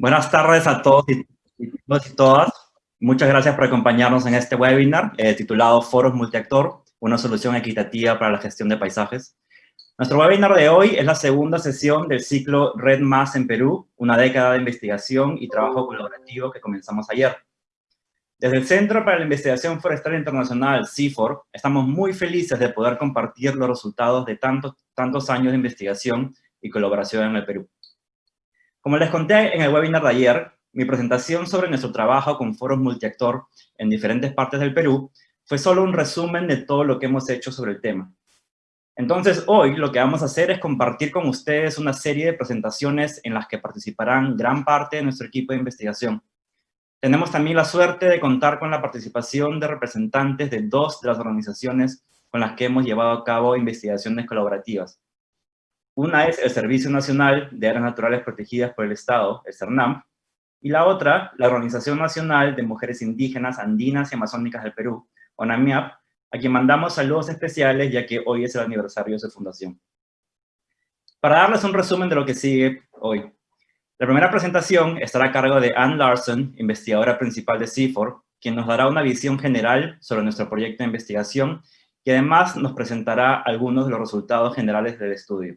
Buenas tardes a todos y, todas. Muchas gracias por acompañarnos en este webinar eh, titulado Foros Multiactor, una solución equitativa para la gestión de paisajes. Nuestro webinar de hoy es la segunda sesión del ciclo Red Más en Perú, una década de investigación y trabajo colaborativo que comenzamos ayer. Desde el Centro para la Investigación Forestal Internacional, CIFOR, estamos muy felices de poder compartir los resultados de tantos, tantos años de investigación y colaboración en el Perú. Como les conté en el webinar de ayer, mi presentación sobre nuestro trabajo con foros multiactor en diferentes partes del Perú fue solo un resumen de todo lo que hemos hecho sobre el tema. Entonces, hoy lo que vamos a hacer es compartir con ustedes una serie de presentaciones en las que participarán gran parte de nuestro equipo de investigación. Tenemos también la suerte de contar con la participación de representantes de dos de las organizaciones con las que hemos llevado a cabo investigaciones colaborativas, una es el Servicio Nacional de Áreas Naturales Protegidas por el Estado, el CERNAM, y la otra, la Organización Nacional de Mujeres Indígenas, Andinas y Amazónicas del Perú, ONAMIAP, a quien mandamos saludos especiales ya que hoy es el aniversario de su fundación. Para darles un resumen de lo que sigue hoy. La primera presentación estará a cargo de Ann Larson, investigadora principal de CIFOR, quien nos dará una visión general sobre nuestro proyecto de investigación y además nos presentará algunos de los resultados generales del estudio.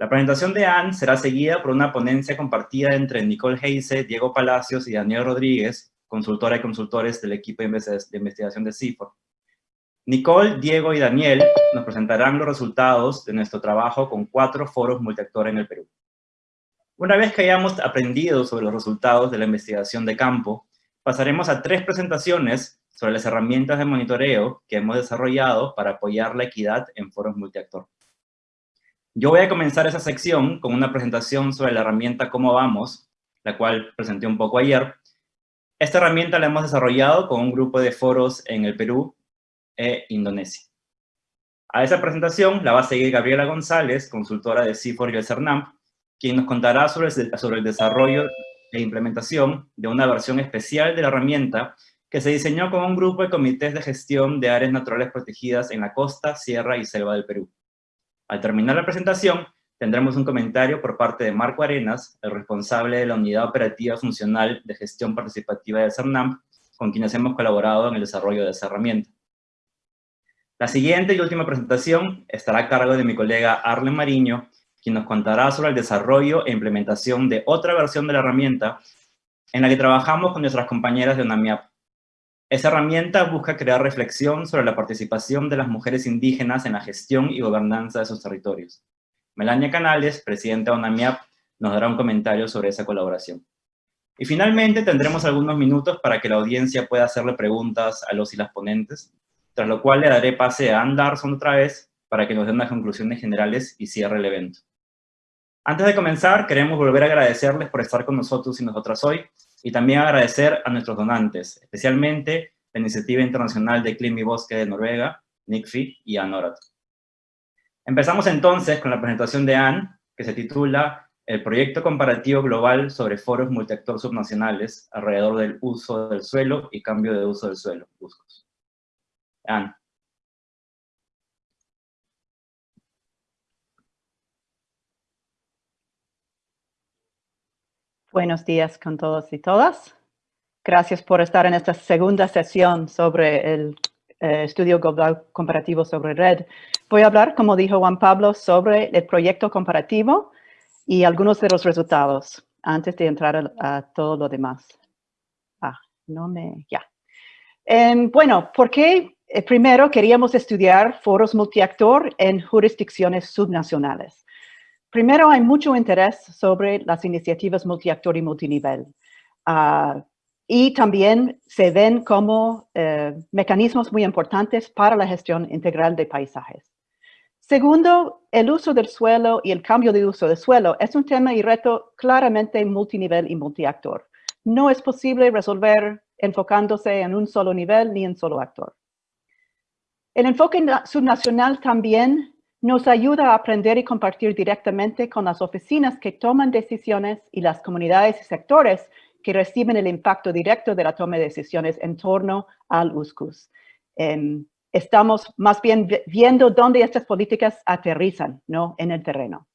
La presentación de Anne será seguida por una ponencia compartida entre Nicole Heise, Diego Palacios y Daniel Rodríguez, consultora y consultores del equipo de investigación de CIFOR. Nicole, Diego y Daniel nos presentarán los resultados de nuestro trabajo con cuatro foros multiactor en el Perú. Una vez que hayamos aprendido sobre los resultados de la investigación de campo, pasaremos a tres presentaciones sobre las herramientas de monitoreo que hemos desarrollado para apoyar la equidad en foros multiactor. Yo voy a comenzar esa sección con una presentación sobre la herramienta Cómo Vamos, la cual presenté un poco ayer. Esta herramienta la hemos desarrollado con un grupo de foros en el Perú e Indonesia. A esa presentación la va a seguir Gabriela González, consultora de CIFOR y el CERNAM, quien nos contará sobre el, sobre el desarrollo e implementación de una versión especial de la herramienta que se diseñó con un grupo de comités de gestión de áreas naturales protegidas en la costa, sierra y selva del Perú. Al terminar la presentación, tendremos un comentario por parte de Marco Arenas, el responsable de la Unidad Operativa Funcional de Gestión Participativa de CERNAM, con quienes hemos colaborado en el desarrollo de esa herramienta. La siguiente y última presentación estará a cargo de mi colega Arlen Mariño, quien nos contará sobre el desarrollo e implementación de otra versión de la herramienta en la que trabajamos con nuestras compañeras de UNAMIAP, esa herramienta busca crear reflexión sobre la participación de las mujeres indígenas en la gestión y gobernanza de sus territorios. Melania Canales, presidenta de UNAMIAP, nos dará un comentario sobre esa colaboración. Y finalmente tendremos algunos minutos para que la audiencia pueda hacerle preguntas a los y las ponentes, tras lo cual le daré pase a Ann Larson otra vez para que nos dé unas conclusiones generales y cierre el evento. Antes de comenzar, queremos volver a agradecerles por estar con nosotros y nosotras hoy, y también agradecer a nuestros donantes, especialmente la Iniciativa Internacional de Clima y Bosque de Noruega, NICFI y ANORAT. Empezamos entonces con la presentación de Anne, que se titula El proyecto comparativo global sobre foros multiactor subnacionales alrededor del uso del suelo y cambio de uso del suelo. Anne. Buenos días con todos y todas. Gracias por estar en esta segunda sesión sobre el eh, estudio global comparativo sobre red. Voy a hablar, como dijo Juan Pablo, sobre el proyecto comparativo y algunos de los resultados antes de entrar a, todo lo demás. Ah, no me... ya. Em, bueno, ¿por qué eh, primero queríamos estudiar foros multiactor en jurisdicciones subnacionales? Primero, hay mucho interés sobre las iniciativas multiactor y multinivel. Ah, y también se ven como eh, mecanismos muy importantes para la gestión integral de paisajes. Segundo, el uso del suelo y el cambio de uso del suelo es un tema y reto claramente multinivel y multiactor. No es posible resolver enfocándose en un solo nivel ni en solo actor. El enfoque subnacional también nos ayuda a aprender y compartir directamente con las oficinas que toman decisiones y las comunidades y sectores que reciben el impacto directo de la toma de decisiones en torno al USCUS. Em, estamos más bien viendo dónde estas políticas aterrizan ¿no? en el terreno.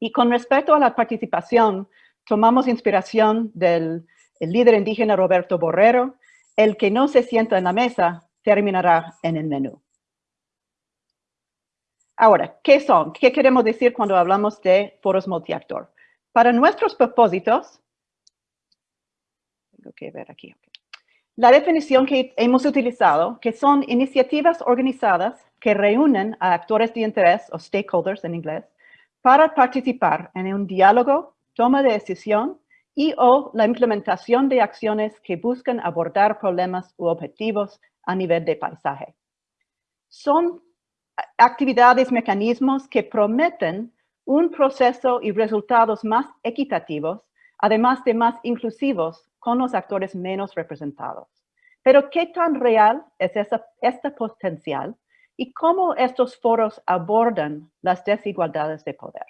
Y con respecto a la participación, tomamos inspiración del líder indígena Roberto Borrero, el que no se sienta en la mesa terminará en el menú. Ahora, ¿qué son? ¿Qué queremos decir cuando hablamos de foros multiactor? Para nuestros propósitos, tengo que ver aquí. La definición que hemos utilizado, que son iniciativas organizadas que reúnen a actores de interés, o stakeholders en inglés, para participar en un diálogo, toma de decisión y o la implementación de acciones que buscan abordar problemas u objetivos a nivel de paisaje. Son actividades, mecanismos que prometen un proceso y resultados más equitativos, además de más inclusivos con los actores menos representados. Pero ¿qué tan real es esa, este potencial y cómo estos foros abordan las desigualdades de poder?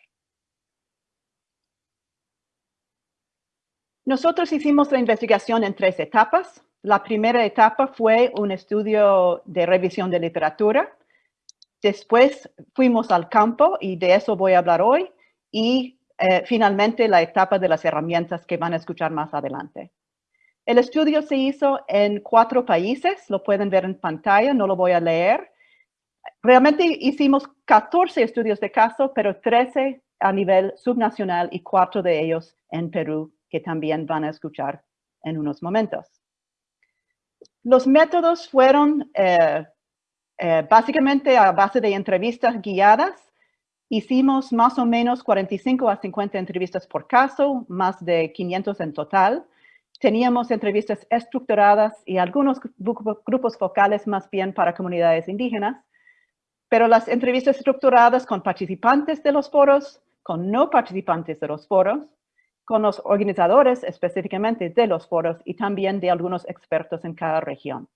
Nosotros hicimos la investigación en tres etapas. La primera etapa fue un estudio de revisión de literatura. Después fuimos al campo y de eso voy a hablar hoy. Y eh, finalmente la etapa de las herramientas que van a escuchar más adelante. El estudio se hizo en cuatro países, lo pueden ver en pantalla, no lo voy a leer. Realmente hicimos 14 estudios de caso, pero 13 a nivel subnacional y cuatro de ellos en Perú, que también van a escuchar en unos momentos. Los métodos fueron eh, eh, básicamente a base de entrevistas guiadas. Hicimos más o menos 45 a 50 entrevistas por caso, más de 500 en total. Teníamos entrevistas estructuradas y algunos grupos focales más bien para comunidades indígenas, pero las entrevistas estructuradas con participantes de los foros, con no participantes de los foros, con los organizadores específicamente de los foros y también de algunos expertos en cada región.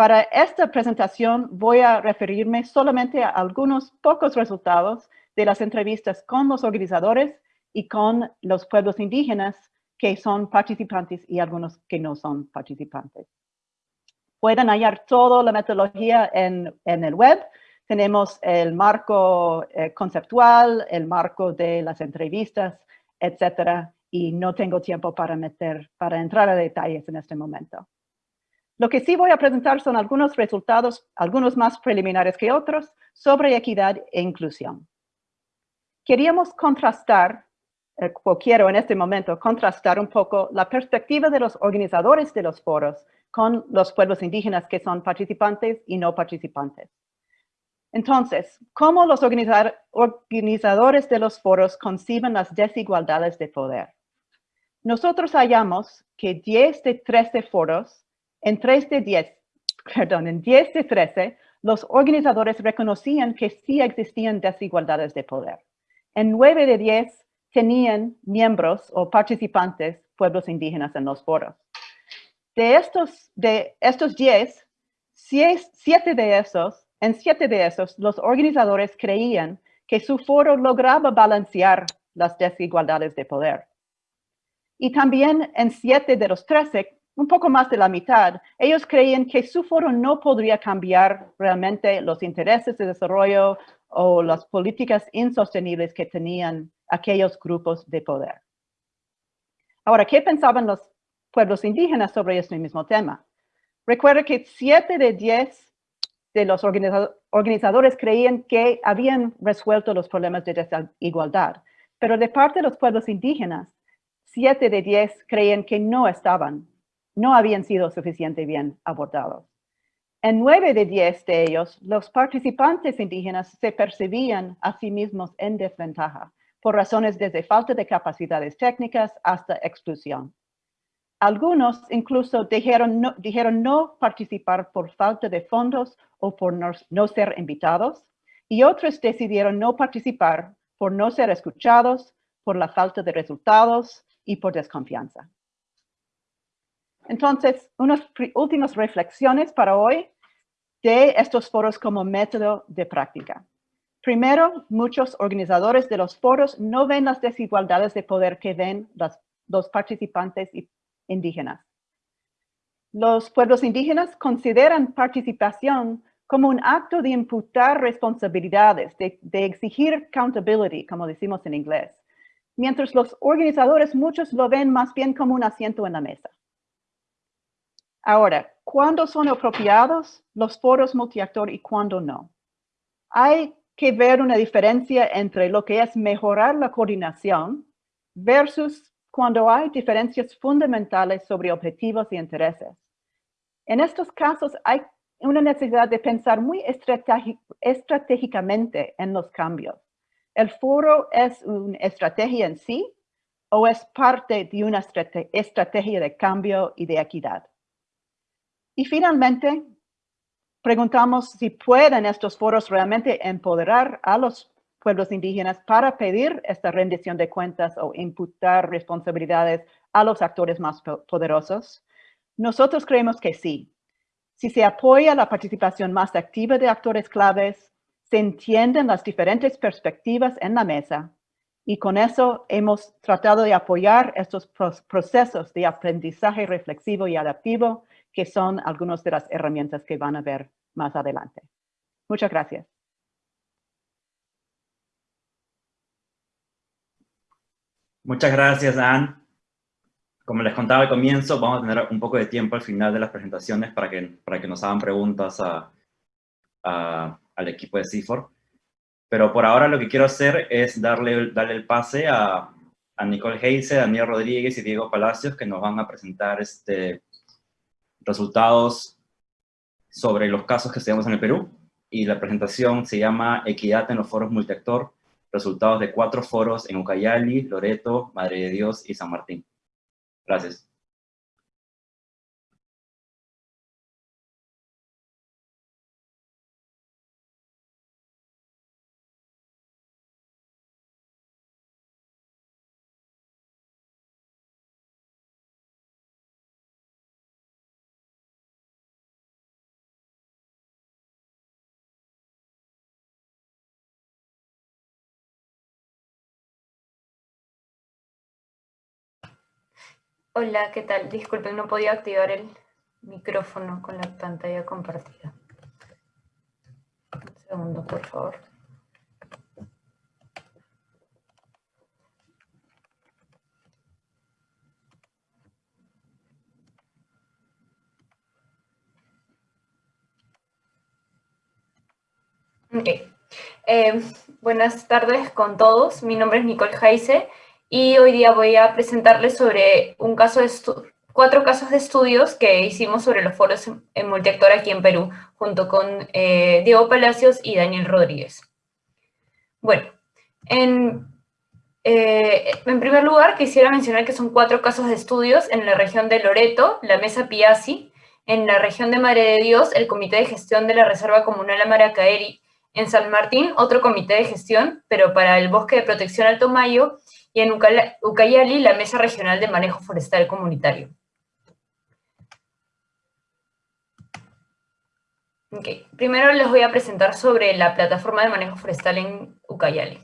Para esta presentación voy a referirme solamente a algunos pocos resultados de las entrevistas con los organizadores y con los pueblos indígenas que son participantes y algunos que no son participantes. Pueden hallar toda la metodología en, el web. Tenemos el marco eh, conceptual, el marco de las entrevistas, etcétera, y no tengo tiempo para meter, para entrar a detalles en este momento. Lo que sí voy a presentar son algunos resultados, algunos más preliminares que otros, sobre equidad e inclusión. Queríamos contrastar eh, quiero en este momento contrastar un poco la perspectiva de los organizadores de los foros con los pueblos indígenas que son participantes y no participantes. Entonces, ¿cómo los organizadores de los foros conciben las desigualdades de poder? Nosotros hallamos que 10 de 13 foros, en 3 de 10, perdón, en 10 de 13, los organizadores reconocían que sí existían desigualdades de poder. En 9 de 10, tenían miembros o participantes pueblos indígenas en los foros. De estos, de estos 10, siete de esos, en siete de esos, los organizadores creían que su foro lograba balancear las desigualdades de poder. Y también en siete de los trece, un poco más de la mitad, ellos creían que su foro no podría cambiar realmente los intereses de desarrollo o las políticas insostenibles que tenían aquellos grupos de poder. Ahora, ¿qué pensaban los pueblos indígenas sobre este mismo tema? Recuerda que siete de diez de los organizadores creían que habían resuelto los problemas de desigualdad, pero de parte de los pueblos indígenas, siete de diez creían que no estaban, no habían sido suficientemente bien abordados. En nueve de diez de ellos, los participantes indígenas se percibían a sí mismos en desventaja por razones desde falta de capacidades técnicas hasta exclusión. Algunos incluso dijeron no, dijeron no participar por falta de fondos o por no, ser invitados, y otros decidieron no participar por no ser escuchados, por la falta de resultados y por desconfianza. Entonces, unas últimas reflexiones para hoy de estos foros como método de práctica. Primero, muchos organizadores de los foros no ven las desigualdades de poder que ven los participantes indígenas. Los pueblos indígenas consideran participación como un acto de imputar responsabilidades, de, exigir accountability, como decimos en inglés. mientras los organizadores muchos lo ven más bien como un asiento en la mesa. Ahora, ¿cuándo son apropiados los foros multiactor y cuándo no? Hay que ver una diferencia entre lo que es mejorar la coordinación versus cuando hay diferencias fundamentales sobre objetivos y intereses. En estos casos hay una necesidad de pensar muy estratégicamente en los cambios. ¿El foro es una estrategia en sí o es parte de una estrategia de cambio y de equidad? Y finalmente, preguntamos si pueden estos foros realmente empoderar a los pueblos indígenas para pedir esta rendición de cuentas o imputar responsabilidades a los actores más poderosos. Nosotros creemos que sí. Si se apoya la participación más activa de actores claves, se entienden las diferentes perspectivas en la mesa y con eso hemos tratado de apoyar estos procesos de aprendizaje reflexivo y adaptivo que son algunas de las herramientas que van a ver más adelante. Muchas gracias. Muchas gracias, Anne. Como les contaba al comienzo, vamos a tener un poco de tiempo al final de las presentaciones para que, para que nos hagan preguntas al equipo de CIFOR. Pero por ahora lo que quiero hacer es darle, darle el pase a, a Nicole Heise, Daniel Rodríguez y Diego Palacios, que nos van a presentar este, resultados sobre los casos que estudiamos en el Perú, y la presentación se llama Equidad en los foros multiactor, resultados de cuatro foros en Ucayali, Loreto, Madre de Dios y San Martín. Gracias. Hola, ¿qué tal? Disculpen, no podía activar el micrófono con la pantalla compartida. Un segundo, por favor. Ok. Eh, buenas tardes con todos. Mi nombre es Nicole Jaise y hoy día voy a presentarles sobre un caso de cuatro casos de estudios que hicimos sobre los foros en multiactor aquí en Perú, junto con eh, Diego Palacios y Daniel Rodríguez. Bueno, en, eh, en primer lugar quisiera mencionar que son cuatro casos de estudios en la región de Loreto, la Mesa Piazzi, en la región de Madre de Dios, el Comité de Gestión de la Reserva Comunal Amaracaeri, en San Martín, otro comité de gestión, pero para el Bosque de Protección Alto Mayo, y en Ucayali la Mesa Regional de Manejo Forestal Comunitario. Primero les voy a presentar sobre la plataforma de manejo forestal en Ucayali.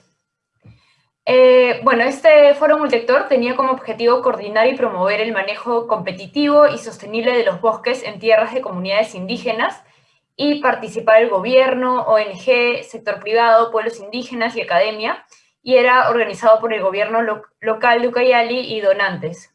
Eh, bueno, este foro multiactor tenía como objetivo coordinar y promover el manejo competitivo y sostenible de los bosques en tierras de comunidades indígenas y participar el gobierno, ONG, sector privado, pueblos indígenas y academia, y era organizado por el gobierno local de Ucayali y donantes.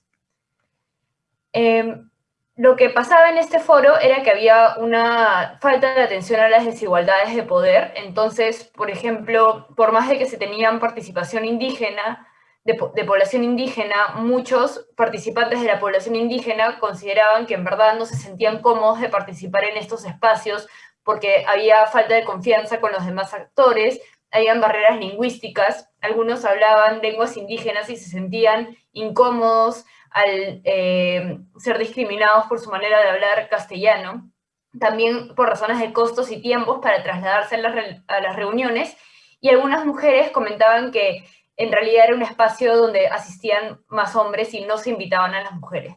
Em, lo que pasaba en este foro era que había una falta de atención a las desigualdades de poder, entonces, por ejemplo, por más de que se tenían participación indígena, de, de, población indígena, muchos participantes de la población indígena consideraban que en verdad no se sentían cómodos de participar en estos espacios porque había falta de confianza con los demás actores, habían barreras lingüísticas, algunos hablaban lenguas indígenas y se sentían incómodos al eh, ser discriminados por su manera de hablar castellano, también por razones de costos y tiempos para trasladarse a las, reuniones, y algunas mujeres comentaban que en realidad era un espacio donde asistían más hombres y no se invitaban a las mujeres.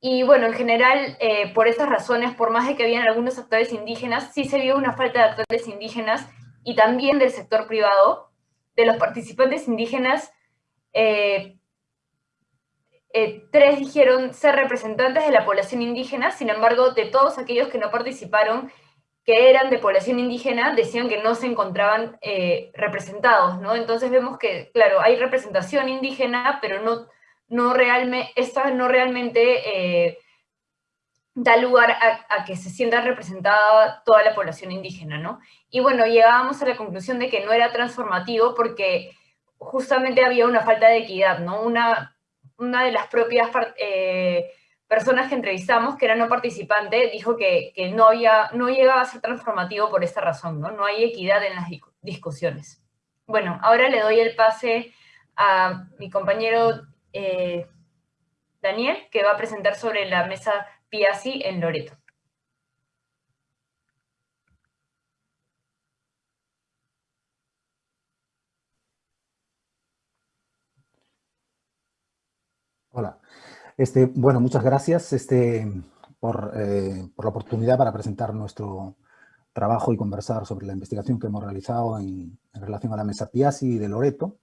y bueno, en general, eh, por esas razones, por más de que habían algunos actores indígenas, sí se vio una falta de actores indígenas y también del sector privado, de los participantes indígenas, eh, eh, tres dijeron ser representantes de la población indígena, sin embargo, de todos aquellos que no participaron, que eran de población indígena decían que no se encontraban eh, representados, ¿no? Entonces vemos que, claro, hay representación indígena, pero no, no realmente, esta no realmente da lugar a, que se sienta representada toda la población indígena, ¿no? Y bueno, llegábamos a la conclusión de que no era transformativo porque justamente había una falta de equidad, ¿no? Una, una de las propias eh, personas que entrevistamos, que era no participante, dijo que, no, había, no llegaba a ser transformativo por esta razón, ¿no? No hay equidad en las discusiones. Bueno, ahora le doy el pase a mi compañero eh, Daniel, que va a presentar sobre la mesa Piazzi en Loreto. Hola. Este, bueno, muchas gracias este, por, eh, por, la oportunidad para presentar nuestro trabajo y conversar sobre la investigación que hemos realizado en, relación a la mesa Piazzi de Loreto.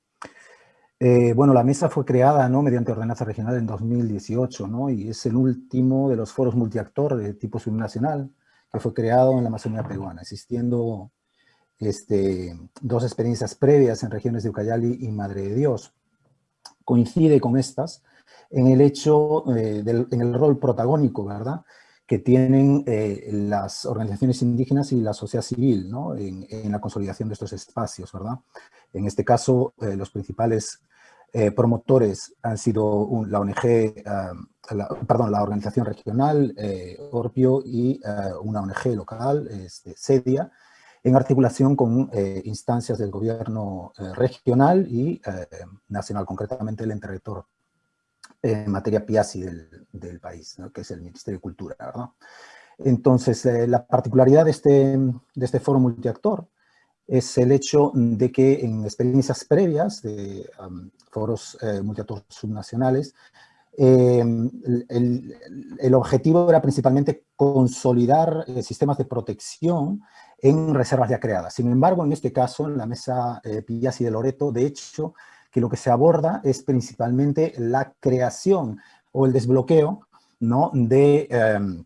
Eh, bueno, la mesa fue creada ¿no? mediante ordenanza regional en 2018 ¿no? y es el último de los foros multiactor de tipo subnacional que fue creado en la Amazonía peruana, existiendo este, dos experiencias previas en regiones de Ucayali y Madre de Dios. Coincide con estas en el hecho, eh, en el rol protagónico, ¿verdad?, que tienen eh, las organizaciones indígenas y la sociedad civil ¿no? en, la consolidación de estos espacios, ¿verdad? En este caso, eh, los principales promotores han sido la ONG, perdón, la organización regional, Orpio, y una ONG local, este, SEDIA, en articulación con instancias del gobierno regional y nacional, concretamente el ente en materia PIASI del, país, que es el Ministerio de Cultura. ¿verdad? Entonces, eh, la particularidad de este, de este foro multiactor es el hecho de que en experiencias previas de foros eh, multiactor subnacionales, em, el, el, objetivo era principalmente consolidar eh, sistemas de protección en reservas ya creadas. Sin embargo, en este caso, en la mesa eh, de Loreto, de hecho, que lo que se aborda es principalmente la creación o el desbloqueo ¿no? de, em,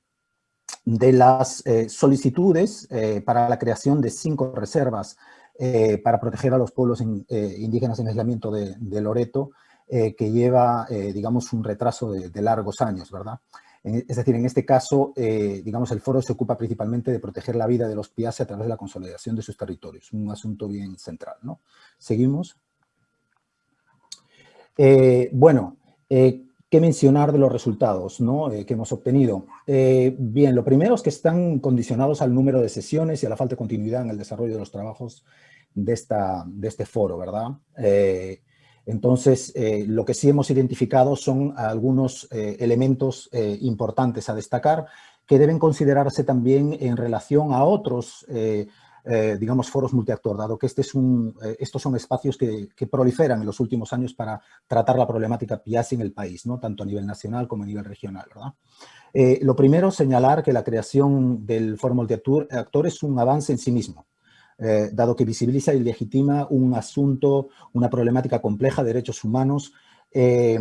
de las eh, solicitudes eh, para la creación de cinco reservas eh, para proteger a los pueblos indígenas en aislamiento de, Loreto, que lleva, digamos, un retraso de, largos años, ¿verdad? Es decir, en este caso, digamos, el foro se ocupa principalmente de proteger la vida de los piaces a través de la consolidación de sus territorios, un asunto bien central, ¿no? Seguimos. Eh, bueno, eh, ¿qué mencionar de los resultados eh, que hemos obtenido? bien, lo primero es que están condicionados al número de sesiones y a la falta de continuidad en el desarrollo de los trabajos de, esta, de este foro, ¿verdad? entonces, lo que sí hemos identificado son algunos elementos importantes a destacar que deben considerarse también en relación a otros eh, digamos, foros multiactor, dado que este es un, eh, estos son espacios que, proliferan en los últimos años para tratar la problemática PIASI en el país, ¿no? tanto a nivel nacional como a nivel regional. ¿verdad? Eh, lo primero, señalar que la creación del foro multiactor es un avance en sí mismo, dado que visibiliza y legitima un asunto, una problemática compleja de derechos humanos que,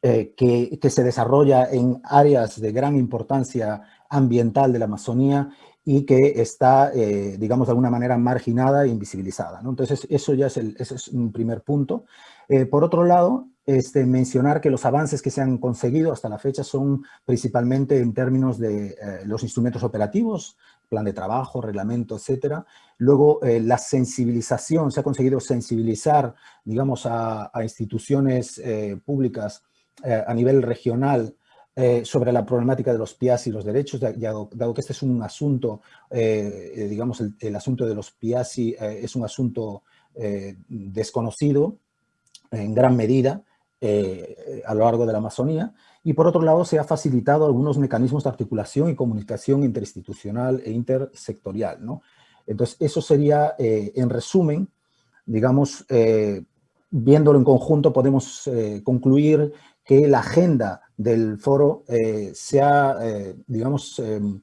que, se desarrolla en áreas de gran importancia ambiental de la Amazonía y que está, eh, digamos, de alguna manera marginada e invisibilizada. ¿no? Entonces, eso ya es, el, ese es un primer punto. Eh, por otro lado, este, mencionar que los avances que se han conseguido hasta la fecha son principalmente en términos de eh, los instrumentos operativos, plan de trabajo, reglamento, etcétera. Luego, la sensibilización, se ha conseguido sensibilizar, digamos, a, a instituciones públicas a nivel regional eh, sobre la problemática de los PIAS y los derechos, dado, que este es un asunto, eh, eh, digamos, el, asunto de los PIAS es un asunto desconocido en gran medida a lo largo de la Amazonía, y por otro lado se ha facilitado algunos mecanismos de articulación y comunicación interinstitucional e intersectorial. ¿no? Entonces, eso sería, en resumen, digamos, viéndolo en conjunto, podemos concluir que la agenda del foro eh, se ha, eh, digamos, em,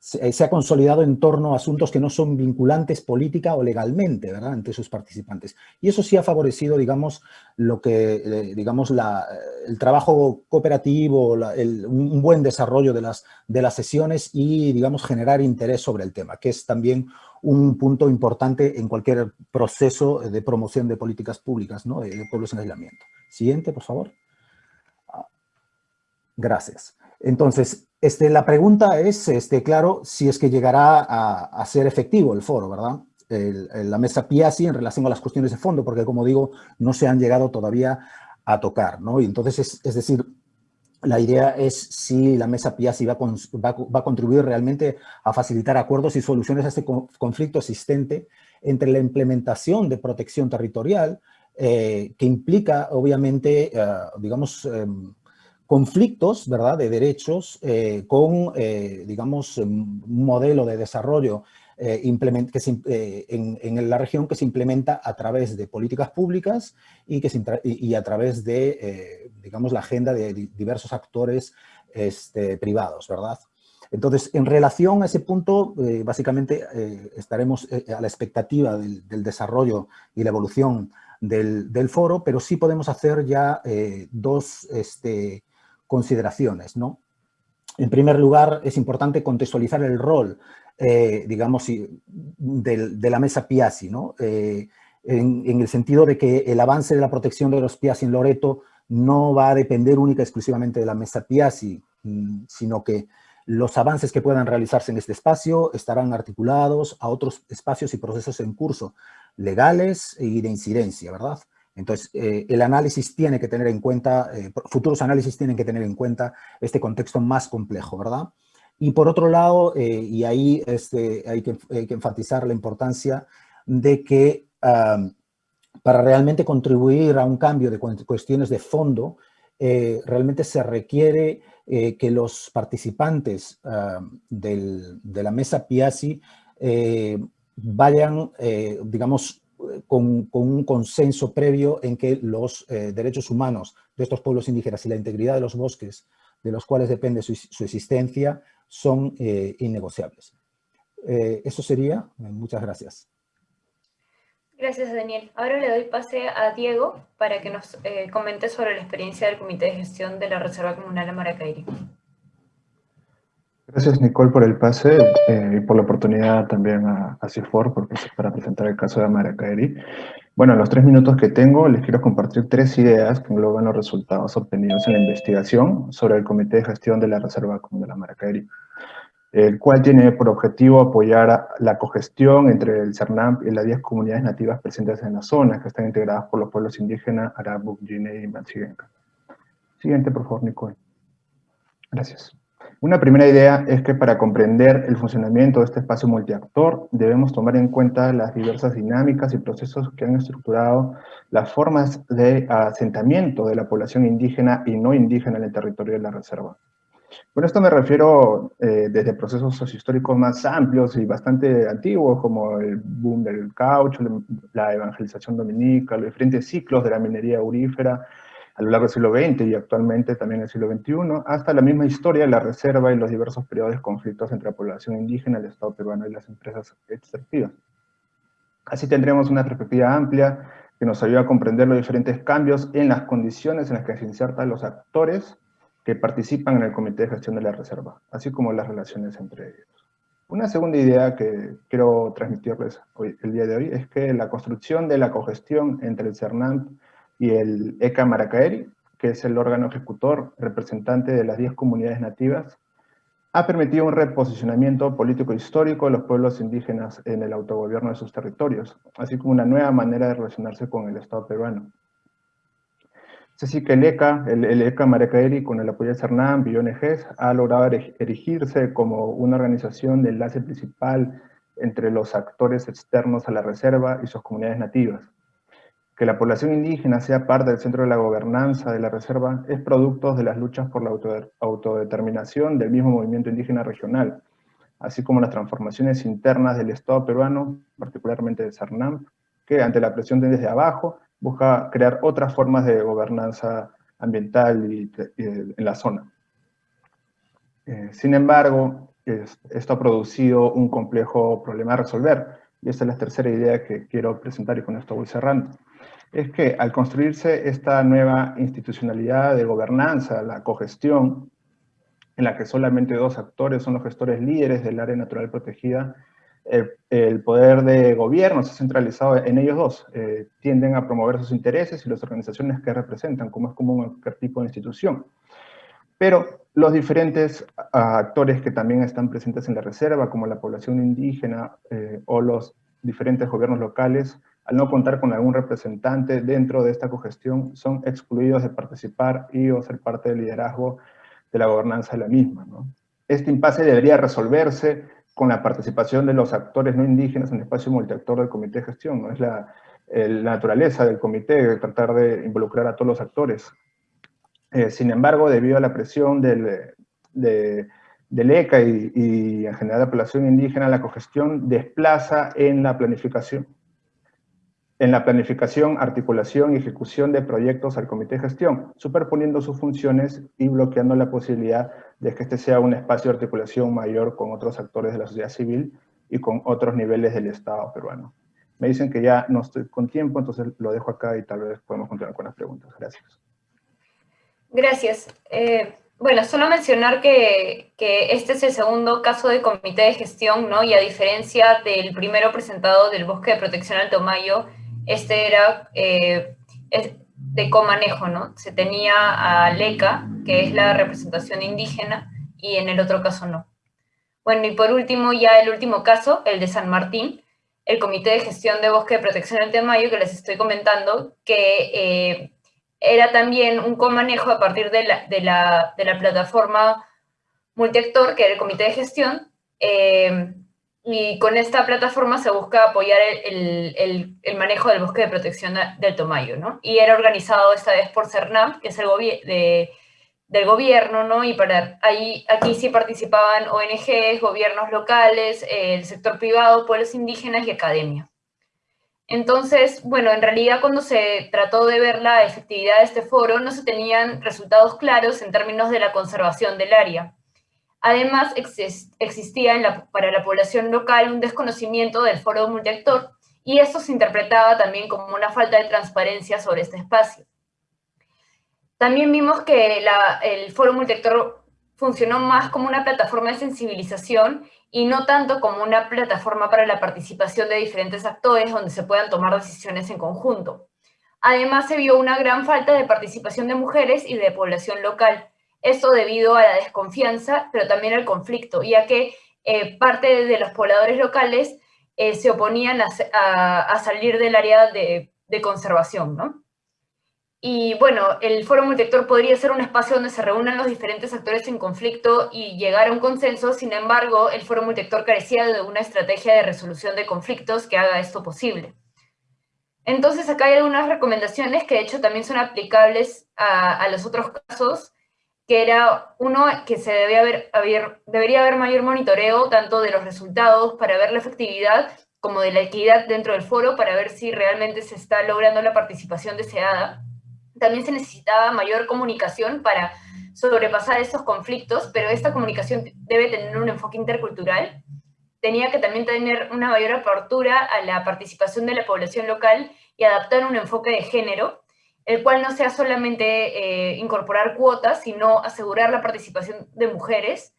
se, ha consolidado en torno a asuntos que no son vinculantes política o legalmente, ¿verdad?, entre sus participantes. Y eso sí ha favorecido, digamos, lo que, eh, digamos, el trabajo cooperativo, un buen desarrollo de las, de las sesiones y, digamos, generar interés sobre el tema, que es también un punto importante en cualquier proceso de promoción de políticas públicas, ¿no?, de pueblos en aislamiento. Siguiente, por favor. Gracias. Entonces, este, la pregunta es, este, claro, si es que llegará a, ser efectivo el foro, ¿verdad? la mesa PIASI en relación a las cuestiones de fondo, porque como digo, no se han llegado todavía a tocar, ¿no? Y entonces, es, decir, la idea es si la mesa PIASI va, va, a contribuir realmente a facilitar acuerdos y soluciones a este conflicto existente entre la implementación de protección territorial, eh, que implica, obviamente, eh, digamos, em, conflictos, ¿verdad?, de derechos eh, con, eh, digamos, un modelo de desarrollo eh, que en, la región que se implementa a través de políticas públicas y, que y, a través de, digamos, la agenda de diversos actores este, privados, ¿verdad? Entonces, en relación a ese punto, básicamente estaremos a la expectativa del, desarrollo y la evolución del, del, foro, pero sí podemos hacer ya dos este, consideraciones. ¿no? En primer lugar, es importante contextualizar el rol, eh, digamos, de, la mesa Piazzi, ¿no? Eh, en, el sentido de que el avance de la protección de los Piazzi en Loreto no va a depender única y exclusivamente de la mesa Piazzi, mm, sino que los avances que puedan realizarse en este espacio estarán articulados a otros espacios y procesos en curso, legales y de incidencia, ¿verdad? Entonces, eh, el análisis tiene que tener en cuenta, eh, futuros análisis tienen que tener en cuenta este contexto más complejo, ¿verdad? Y por otro lado, eh, y ahí este, hay, que, enfatizar la importancia de que para realmente contribuir a un cambio de cuestiones de fondo, realmente se requiere que los participantes de la mesa PIASI vayan, digamos, con, un consenso previo en que los eh, derechos humanos de estos pueblos indígenas y la integridad de los bosques de los cuales depende su, existencia son eh, innegociables. Eh, eso sería. Muchas gracias. Gracias, Daniel. Ahora le doy pase a Diego para que nos comente sobre la experiencia del Comité de Gestión de la Reserva Comunal de Maracairi. Gracias, Nicole, por el pase eh, y por la oportunidad también a, a CIFOR para presentar el caso de Amaracaeri. Bueno, en los tres minutos que tengo les quiero compartir tres ideas que engloban los resultados obtenidos en la investigación sobre el Comité de Gestión de la Reserva Común de la Maracairí, el cual tiene por objetivo apoyar la cogestión entre el CERNAMP y las 10 comunidades nativas presentes en la zona, que están integradas por los pueblos indígenas Arabu, Gine y Machigenca. Siguiente, por favor, Nicole. Gracias. Una primera idea es que para comprender el funcionamiento de este espacio multiactor debemos tomar en cuenta las diversas dinámicas y procesos que han estructurado las formas de asentamiento de la población indígena y no indígena en el territorio de la reserva. Con esto me refiero eh, desde procesos sociohistóricos más amplios y bastante antiguos, como el boom del caucho, la evangelización dominica, los diferentes ciclos de la minería aurífera, a lo largo del siglo XX y actualmente también el siglo XXI, hasta la misma historia de la reserva y los diversos periodos de conflictos entre la población indígena, el Estado peruano y las empresas extractivas. Así tendremos una perspectiva amplia que nos ayuda a comprender los diferentes cambios en las condiciones en las que se insertan los actores que participan en el Comité de Gestión de la Reserva, así como las relaciones entre ellos. Una segunda idea que quiero transmitirles hoy, el día de hoy es que la construcción de la cogestión entre el CERNAMP y el ECA Maracaeri, que es el órgano ejecutor representante de las 10 comunidades nativas, ha permitido un reposicionamiento político histórico de los pueblos indígenas en el autogobierno de sus territorios, así como una nueva manera de relacionarse con el Estado peruano. Es así que el ECA, el, ECA Maracaeri, con el apoyo de CERNAM y ONGs, ha logrado erigirse como una organización de enlace principal entre los actores externos a la reserva y sus comunidades nativas, que la población indígena sea parte del centro de la gobernanza de la reserva es producto de las luchas por la autodeterminación del mismo movimiento indígena regional, así como las transformaciones internas del Estado peruano, particularmente de CERNAM, que ante la presión desde abajo busca crear otras formas de gobernanza ambiental en la zona. Eh, sin embargo, esto ha producido un complejo problema a resolver. Y esta es la tercera idea que quiero presentar y con esto voy cerrando. Es que al construirse esta nueva institucionalidad de gobernanza, la cogestión, en la que solamente dos actores son los gestores líderes del área natural protegida, el, poder de gobierno se ha centralizado en ellos dos. Eh, tienden a promover sus intereses y las organizaciones que representan, como es común en cualquier tipo de institución. Pero los diferentes actores que también están presentes en la reserva, como la población indígena eh, o los diferentes gobiernos locales, al no contar con algún representante dentro de esta cogestión, son excluidos de participar y o ser parte del liderazgo de la gobernanza de la misma. Este impasse debería resolverse con la participación de los actores no indígenas en el espacio multiactor del comité de gestión. Es la, naturaleza del comité tratar de involucrar a todos los actores. Eh, sin embargo, debido a la presión del, del ECA y, y, en general la población indígena, la cogestión desplaza en la planificación en la planificación, articulación y ejecución de proyectos al comité de gestión, superponiendo sus funciones y bloqueando la posibilidad de que este sea un espacio de articulación mayor con otros actores de la sociedad civil y con otros niveles del Estado peruano. Me dicen que ya no estoy con tiempo, entonces lo dejo acá y tal vez podemos continuar con las preguntas. Gracias. Gracias. Eh, bueno, solo mencionar que, que, este es el segundo caso de comité de gestión, ¿no? Y a diferencia del primero presentado del Bosque de Protección Alto Mayo, este era eh, de comanejo, ¿no? Se tenía a LECA, que es la representación indígena, y en el otro caso no. Bueno, y por último, ya el último caso, el de San Martín, el Comité de Gestión de Bosque de Protección del Temayo, que les estoy comentando, que eh, era también un comanejo a partir de la, plataforma multiactor, que era el Comité de Gestión, eh, y con esta plataforma se busca apoyar el, el, manejo del bosque de protección del Tomayo, ¿no? Y era organizado esta vez por CERNAP, que es el gobierno, ¿no? Y para ahí, aquí sí participaban ONGs, gobiernos locales, el sector privado, pueblos indígenas y academia. Entonces, bueno, en realidad cuando se trató de ver la efectividad de este foro, no se tenían resultados claros en términos de la conservación del área. Además, existía para la población local un desconocimiento del foro multiactor y esto se interpretaba también como una falta de transparencia sobre este espacio. También vimos que el foro multiactor funcionó más como una plataforma de sensibilización y no tanto como una plataforma para la participación de diferentes actores donde se puedan tomar decisiones en conjunto. Además, se vio una gran falta de participación de mujeres y de población local, esto debido a la desconfianza, pero también al conflicto, ya que eh, parte de los pobladores locales eh, se oponían a, salir del área de, conservación, ¿no? Y bueno, el foro multiactor podría ser un espacio donde se reúnan los diferentes actores en conflicto y llegar a un consenso, sin embargo, el foro multiactor carecía de una estrategia de resolución de conflictos que haga esto posible. Entonces acá hay algunas recomendaciones que de hecho también son aplicables a, a los otros casos, que era uno que se debía haber, debería haber mayor monitoreo tanto de los resultados para ver la efectividad como de la equidad dentro del foro para ver si realmente se está logrando la participación deseada. También se necesitaba mayor comunicación para sobrepasar estos conflictos, pero esta comunicación debe tener un enfoque intercultural. Tenía que también tener una mayor apertura a la participación de la población local y adaptar un enfoque de género, el cual no sea solamente eh, incorporar cuotas, sino asegurar la participación de mujeres.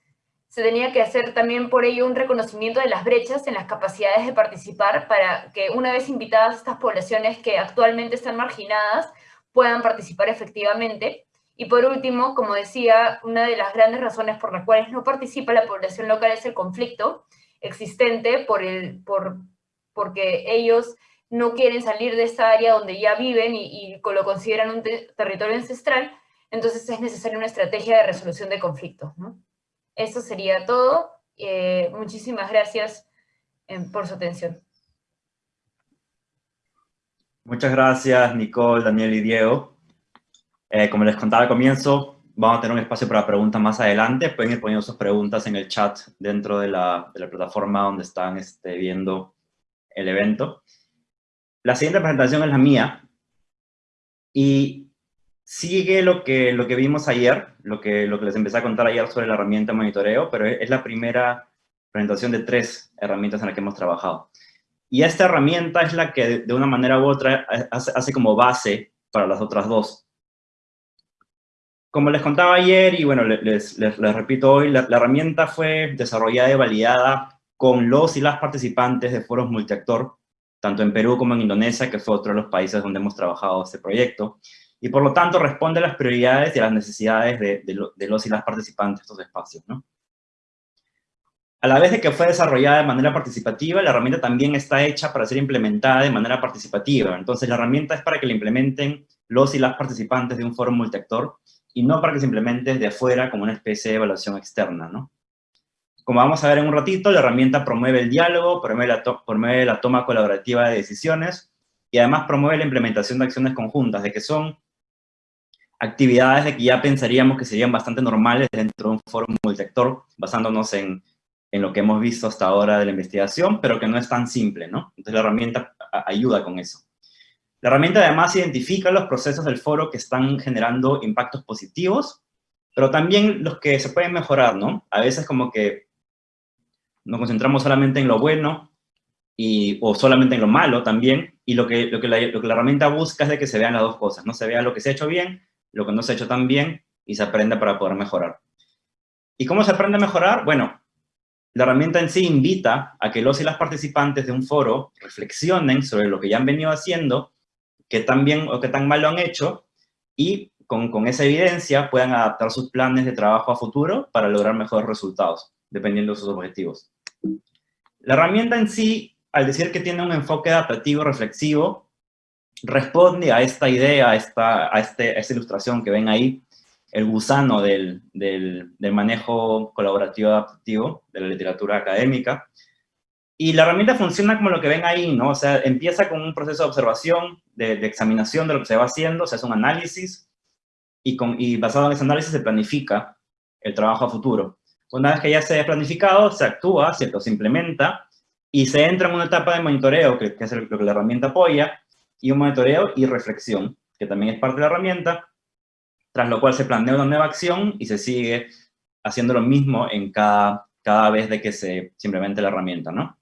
Se tenía que hacer también por ello un reconocimiento de las brechas en las capacidades de participar para que una vez invitadas estas poblaciones que actualmente están marginadas puedan participar efectivamente. Y por último, como decía, una de las grandes razones por las cuales no participa la población local es el conflicto existente por el, por, porque ellos no quieren salir de esta área donde ya viven y, lo consideran un territorio ancestral, entonces es necesaria una estrategia de resolución de conflictos. Eso sería todo. Eh, muchísimas gracias eh, por su atención. Muchas gracias, Nicole, Daniel y Diego. Eh, como les contaba al comienzo, vamos a tener un espacio para preguntas más adelante. Pueden ir poniendo sus preguntas en el chat dentro de la, plataforma donde están este, viendo el evento. La siguiente presentación es la mía y sigue lo que, lo que vimos ayer, lo que, lo que les empecé a contar ayer sobre la herramienta de monitoreo, pero es la primera presentación de tres herramientas en las que hemos trabajado. Y esta herramienta es la que de una manera u otra hace, como base para las otras dos. Como les contaba ayer, y bueno, les, les, repito hoy, la, herramienta fue desarrollada y validada con los y las participantes de foros multiactor, tanto en Perú como en Indonesia, que fue otro de los países donde hemos trabajado este proyecto, y por lo tanto responde a las prioridades y a las necesidades de, los y las participantes de estos espacios, ¿no? A la vez de que fue desarrollada de manera participativa, la herramienta también está hecha para ser implementada de manera participativa. Entonces, la herramienta es para que la implementen los y las participantes de un foro multiactor y no para que se implemente desde afuera como una especie de evaluación externa, ¿no? Como vamos a ver en un ratito, la herramienta promueve el diálogo, promueve la, promueve la toma colaborativa de decisiones y además promueve la implementación de acciones conjuntas, de que son actividades de que ya pensaríamos que serían bastante normales dentro de un foro multiactor, basándonos en en lo que hemos visto hasta ahora de la investigación, pero que no es tan simple, ¿no? Entonces la herramienta ayuda con eso. La herramienta además identifica los procesos del foro que están generando impactos positivos, pero también los que se pueden mejorar, ¿no? A veces como que nos concentramos solamente en lo bueno y, o solamente en lo malo también, y lo que, lo, que la, herramienta busca es de que se vean las dos cosas, ¿no? Se vea lo que se ha hecho bien, lo que no se ha hecho tan bien, y se aprenda para poder mejorar. ¿Y cómo se aprende a mejorar? Bueno, la herramienta en sí invita a que los y las participantes de un foro reflexionen sobre lo que ya han venido haciendo, qué tan bien o qué tan mal lo han hecho, y con, con esa evidencia puedan adaptar sus planes de trabajo a futuro para lograr mejores resultados, dependiendo de sus objetivos. La herramienta en sí, al decir que tiene un enfoque adaptativo reflexivo, responde a esta idea, a esta, a este, a esta ilustración que ven ahí, el gusano del, del, manejo colaborativo adaptativo de la literatura académica. Y la herramienta funciona como lo que ven ahí, ¿no? O sea, empieza con un proceso de observación, de, examinación de lo que se va haciendo, se hace un análisis, y, con, y basado en ese análisis se planifica el trabajo a futuro. Una vez que ya se ha planificado, se actúa, ¿cierto? se implementa, y se entra en una etapa de monitoreo, que, que es lo que la herramienta apoya, y un monitoreo y reflexión, que también es parte de la herramienta, tras lo cual se plantea una nueva acción y se sigue haciendo lo mismo en cada, cada vez de que se, simplemente la herramienta, ¿no?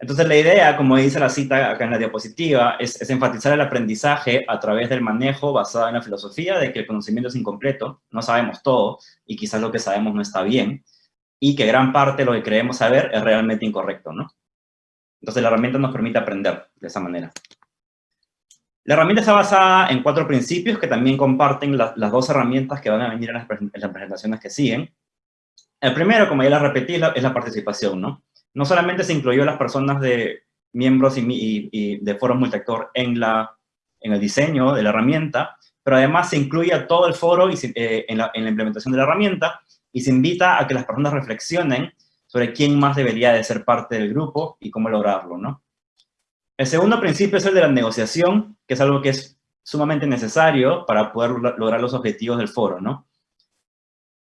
Entonces la idea, como dice la cita acá en la diapositiva, es, enfatizar el aprendizaje a través del manejo basado en la filosofía de que el conocimiento es incompleto, no sabemos todo, y quizás lo que sabemos no está bien, y que gran parte de lo que creemos saber es realmente incorrecto, ¿no? Entonces la herramienta nos permite aprender de esa manera. La herramienta está basada en cuatro principios que también comparten las dos herramientas que van a venir en las, presentaciones que siguen. El primero, como ya les repetí, es la, participación, ¿no? No solamente se incluyó a las personas de miembros y, de foros multiactor en, la, en el diseño de la herramienta, pero además se incluye a todo el foro y eh, en, la, en la implementación de la herramienta y se invita a que las personas reflexionen sobre quién más debería de ser parte del grupo y cómo lograrlo, ¿no? El segundo principio es el de la negociación, que es algo que es sumamente necesario para poder lograr los objetivos del foro, ¿no?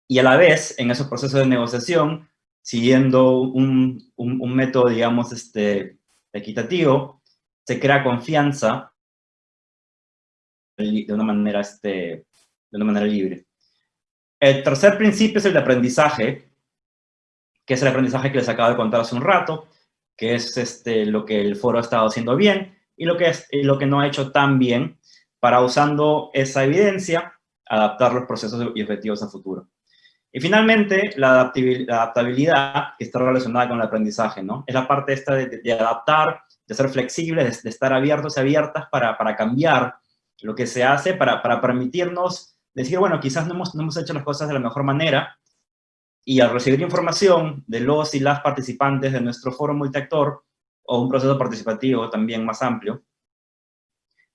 Y a la vez, en esos procesos de negociación, siguiendo un, método, digamos, este, equitativo, se crea confianza de una manera, este, de una manera libre. El tercer principio es el de aprendizaje, que es el aprendizaje que les acabo de contar hace un rato, que es este, lo que el foro ha estado haciendo bien y lo que, es, lo que no ha hecho tan bien para usando esa evidencia adaptar los procesos y objetivos a futuro. Y finalmente, la adaptabilidad que está relacionada con el aprendizaje, ¿no? Es la parte esta de, adaptar, de ser flexibles, de, estar abiertos y abiertas para, para, cambiar lo que se hace, para, para permitirnos decir, bueno, quizás no hemos, no hemos hecho las cosas de la mejor manera, y al recibir información de los y las participantes de nuestro foro multiactor, o un proceso participativo también más amplio,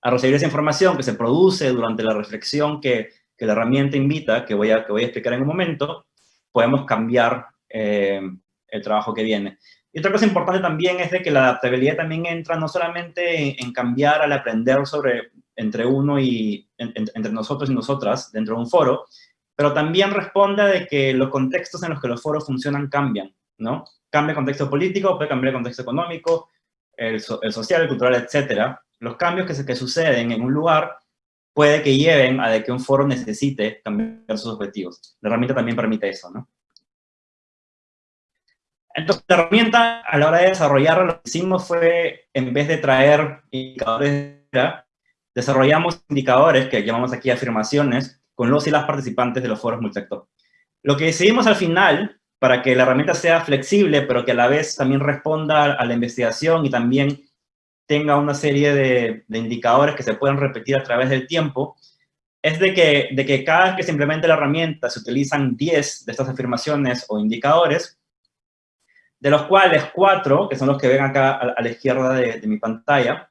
al recibir esa información que se produce durante la reflexión que, que la herramienta invita, que voy, a, que voy a explicar en un momento, podemos cambiar eh, el trabajo que viene. Y otra cosa importante también es de que la adaptabilidad también entra no solamente en, cambiar al aprender sobre entre uno y entre nosotros y nosotras dentro de un foro, pero también responde de que los contextos en los que los foros funcionan cambian, ¿no? Cambia el contexto político, puede cambiar el contexto económico, el, social, el cultural, etc. Los cambios que, que suceden en un lugar puede que lleven a que un foro necesite cambiar sus objetivos. La herramienta también permite eso, ¿no? Entonces, la herramienta, a la hora de desarrollarla, lo que hicimos fue, en vez de traer indicadores, desarrollamos indicadores que llamamos aquí afirmaciones con los y las participantes de los foros multisector. Lo que decidimos al final, para que la herramienta sea flexible, pero que a la vez también responda a la investigación y también tenga una serie de, indicadores que se pueden repetir a través del tiempo, es de que, de que cada vez que se implemente la herramienta se utilizan 10 de estas afirmaciones o indicadores, de los cuales 4, que son los que ven acá a, la izquierda de, mi pantalla,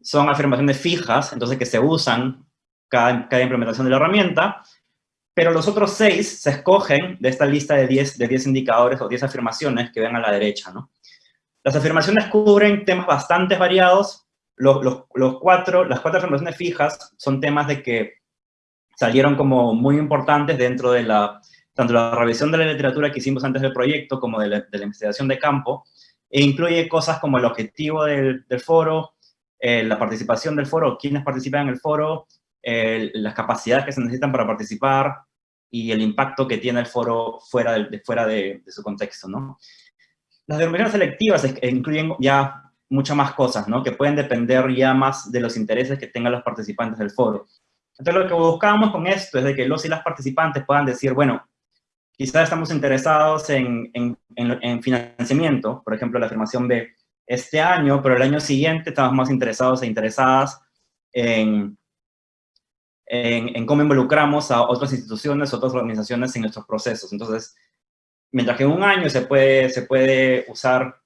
son afirmaciones fijas, entonces que se usan cada, cada implementación de la herramienta, pero los otros 6 se escogen de esta lista de 10, de 10 indicadores o 10 afirmaciones que ven a la derecha, ¿no? Las afirmaciones cubren temas bastante variados, los, cuatro, las cuatro afirmaciones fijas son temas de que salieron como muy importantes dentro de la, tanto la revisión de la literatura que hicimos antes del proyecto como de la, investigación de campo, e incluye cosas como el objetivo del, foro, eh, la participación del foro, quiénes participan en el foro, las capacidades que se necesitan para participar y el impacto que tiene el foro fuera de, fuera de, su contexto, ¿no? Las denominaciones selectivas incluyen ya muchas más cosas, ¿no? Que pueden depender ya más de los intereses que tengan los participantes del foro. Entonces, lo que buscamos con esto es de que los y las participantes puedan decir, bueno, quizás estamos interesados en, en, financiamiento, por ejemplo, la afirmación B, este año, pero el año siguiente estamos más interesados e interesadas en, en, cómo involucramos a otras instituciones, otras organizaciones en nuestros procesos. Entonces, mientras que en un año se puede, se puede usar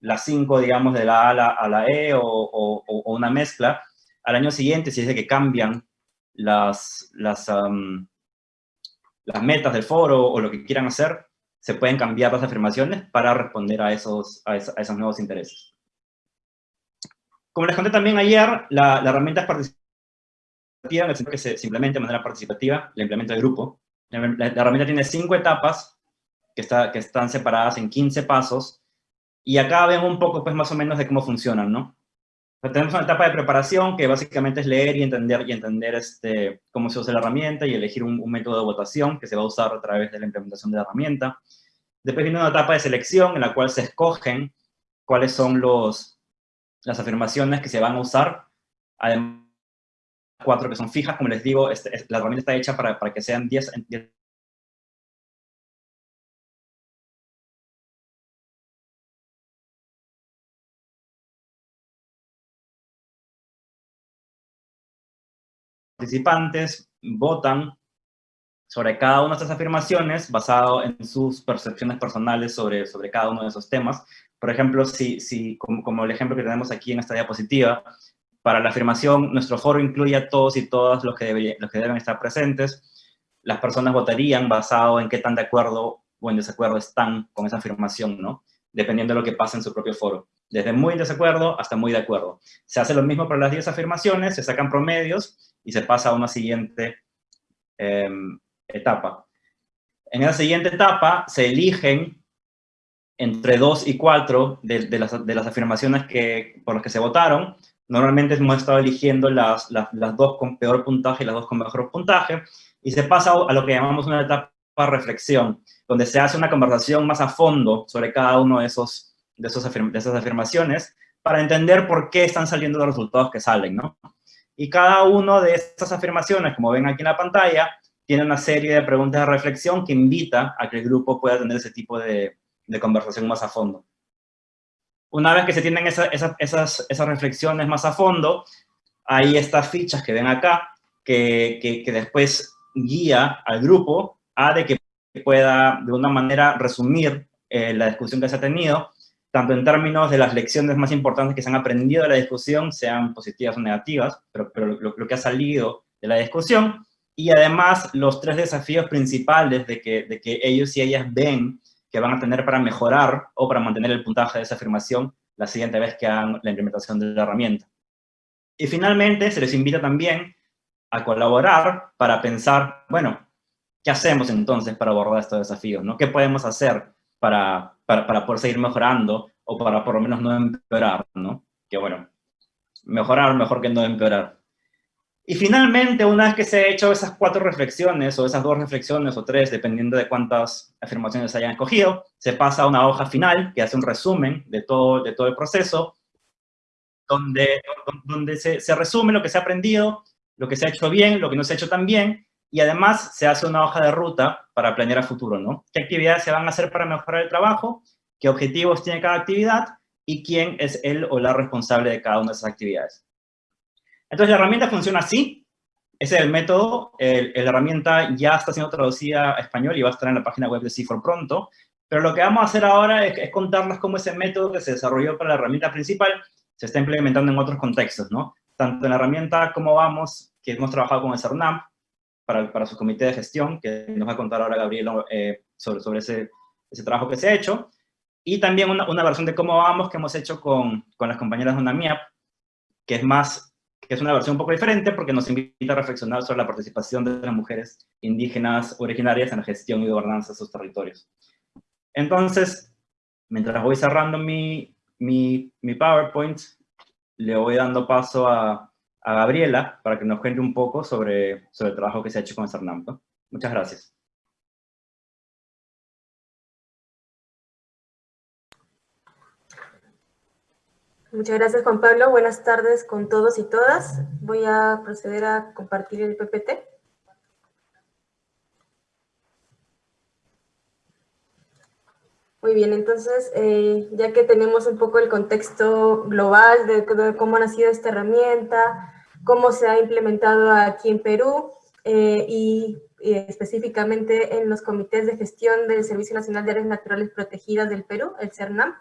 las cinco, digamos, de la A a la, E o, o, una mezcla, al año siguiente, si es de que cambian las, las, las metas del foro o lo que quieran hacer, se pueden cambiar las afirmaciones para responder a esos, a, esos, nuevos intereses. Como les conté también ayer, la, la herramienta es participativa, en el que se, implemente de manera participativa, la implementa el grupo. La, la, herramienta tiene cinco etapas que, está, que están separadas en 15 pasos, y acá ven un poco, pues, más o menos de cómo funcionan, ¿no? tenemos una etapa de preparación que básicamente es leer y entender, y entender este, cómo se usa la herramienta y elegir un, método de votación que se va a usar a través de la implementación de la herramienta. Después viene una etapa de selección en la cual se escogen cuáles son los, las afirmaciones que se van a usar. Además, cuatro que son fijas, como les digo, este, la herramienta está hecha para, para que sean 10, 10 participantes votan sobre cada una de estas afirmaciones basado en sus percepciones personales sobre, sobre cada uno de esos temas. Por ejemplo, si, si como, el ejemplo que tenemos aquí en esta diapositiva, para la afirmación, nuestro foro incluye a todos y todas los que, los que deben estar presentes. Las personas votarían basado en qué tan de acuerdo o en desacuerdo están con esa afirmación, ¿no? Dependiendo de lo que pasa en su propio foro. Desde muy desacuerdo hasta muy de acuerdo. Se hace lo mismo para las 10 afirmaciones, se sacan promedios y se pasa a una siguiente em, etapa. En esa siguiente etapa se eligen entre dos y cuatro de, las, de las, afirmaciones que, por las que se votaron. Normalmente hemos estado eligiendo las, las, las, dos con peor puntaje y las dos con mejor puntaje, y se pasa a lo que llamamos una etapa reflexión, donde se hace una conversación más a fondo sobre cada uno de, esos, de, esos de esas afirmaciones, para entender por qué están saliendo los resultados que salen, ¿no? Y cada una de estas afirmaciones, como ven aquí en la pantalla, tiene una serie de preguntas de reflexión que invita a que el grupo pueda tener ese tipo de, conversación más a fondo. Una vez que se tienen esas, esas, reflexiones más a fondo, hay estas fichas que ven acá, que, que, después guía al grupo a de que pueda de una manera resumir eh, la discusión que se ha tenido tanto en términos de las lecciones más importantes que se han aprendido de la discusión, sean positivas o negativas, pero, pero lo, que ha salido de la discusión, y además los tres desafíos principales de que, de que ellos y ellas ven que van a tener para mejorar o para mantener el puntaje de esa afirmación la siguiente vez que hagan la implementación de la herramienta. Y finalmente se les invita también a colaborar para pensar, bueno, ¿qué hacemos entonces para abordar estos desafíos? ¿no? ¿Qué podemos hacer para, para, para, poder seguir mejorando o para por lo menos no empeorar, ¿no? Que bueno, mejorar mejor que no empeorar. Y finalmente, una vez que se ha hecho esas cuatro reflexiones, o esas dos reflexiones, o tres, dependiendo de cuántas afirmaciones hayan escogido, se pasa a una hoja final que hace un resumen de todo, de todo el proceso, donde, donde se resume lo que se ha aprendido, lo que se ha hecho bien, lo que no se ha hecho tan bien, y además se hace una hoja de ruta para planear a futuro, ¿no? ¿Qué actividades se van a hacer para mejorar el trabajo? ¿Qué objetivos tiene cada actividad? Y quién es el o la responsable de cada una de esas actividades. Entonces la herramienta funciona así. Ese es el método. la herramienta ya está siendo traducida a español y va a estar en la página web de CIFOR pronto. Pero lo que vamos a hacer ahora es, es contarles cómo ese método que se desarrolló para la herramienta principal se está implementando en otros contextos, ¿no? Tanto en la herramienta como vamos, que hemos trabajado con el CERNAM, para, su comité de gestión, que nos va a contar ahora Gabriel eh, sobre, sobre ese, ese, trabajo que se ha hecho, y también una, una, versión de cómo vamos que hemos hecho con, con las compañeras de UNAMIAP, que es más, que es una versión un poco diferente porque nos invita a reflexionar sobre la participación de las mujeres indígenas originarias en la gestión y gobernanza de sus territorios. Entonces, mientras voy cerrando mi, mi, mi PowerPoint, le voy dando paso a, a Gabriela para que nos cuente un poco sobre, sobre el trabajo que se ha hecho con CERNAM. Muchas gracias. Muchas gracias, Juan Pablo. Buenas tardes con todos y todas. Voy a proceder a compartir el PPT. Muy bien, entonces, eh, ya que tenemos un poco el contexto global de, cómo ha nacido esta herramienta, cómo se ha implementado aquí en Perú eh, y, específicamente en los comités de gestión del Servicio Nacional de Áreas Naturales Protegidas del Perú, el CERNAM,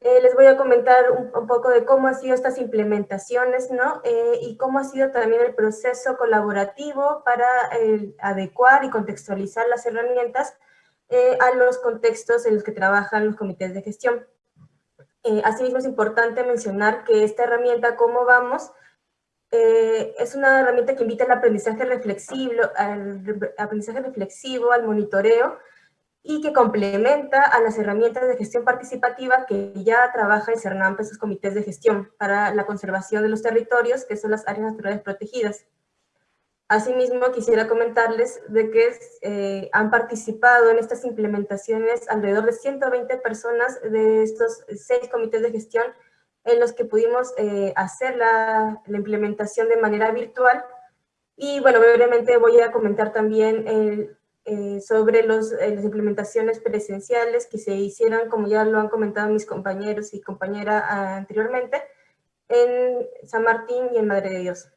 eh, les voy a comentar un, poco de cómo han sido estas implementaciones, ¿no? y cómo ha sido también el proceso colaborativo para adecuar y contextualizar las herramientas eh, a los contextos en los que trabajan los comités de gestión. Eh, asimismo, es importante mencionar que esta herramienta, ¿Cómo vamos?, eh, es una herramienta que invita al aprendizaje reflexivo, al aprendizaje reflexivo, al monitoreo, y que complementa a las herramientas de gestión participativa que ya trabaja el CERNAMP en sus comités de gestión para la conservación de los territorios, que son las áreas naturales protegidas. Asimismo, quisiera comentarles de que eh, han participado en estas implementaciones alrededor de 120 personas de estos seis comités de gestión en los que pudimos eh, hacer la, implementación de manera virtual. Y bueno, brevemente voy a comentar también eh, sobre los, las implementaciones presenciales que se hicieron, como ya lo han comentado mis compañeros y compañera anteriormente, en San Martín y en Madre de Dios.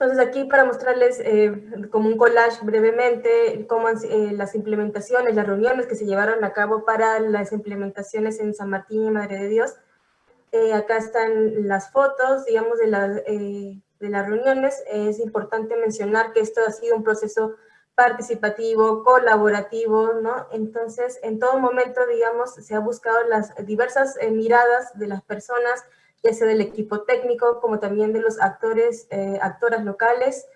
Entonces aquí para mostrarles eh, como un collage brevemente cómo eh, las implementaciones, las reuniones que se llevaron a cabo para las implementaciones en San Martín y Madre de Dios. Eh, acá están las fotos, digamos, de, de las reuniones. Es importante mencionar que esto ha sido un proceso participativo, colaborativo, ¿no? Entonces, en todo momento, digamos, se ha buscado las diversas miradas de las personas, ya sea del equipo técnico, como también de los actores, eh, actoras locales,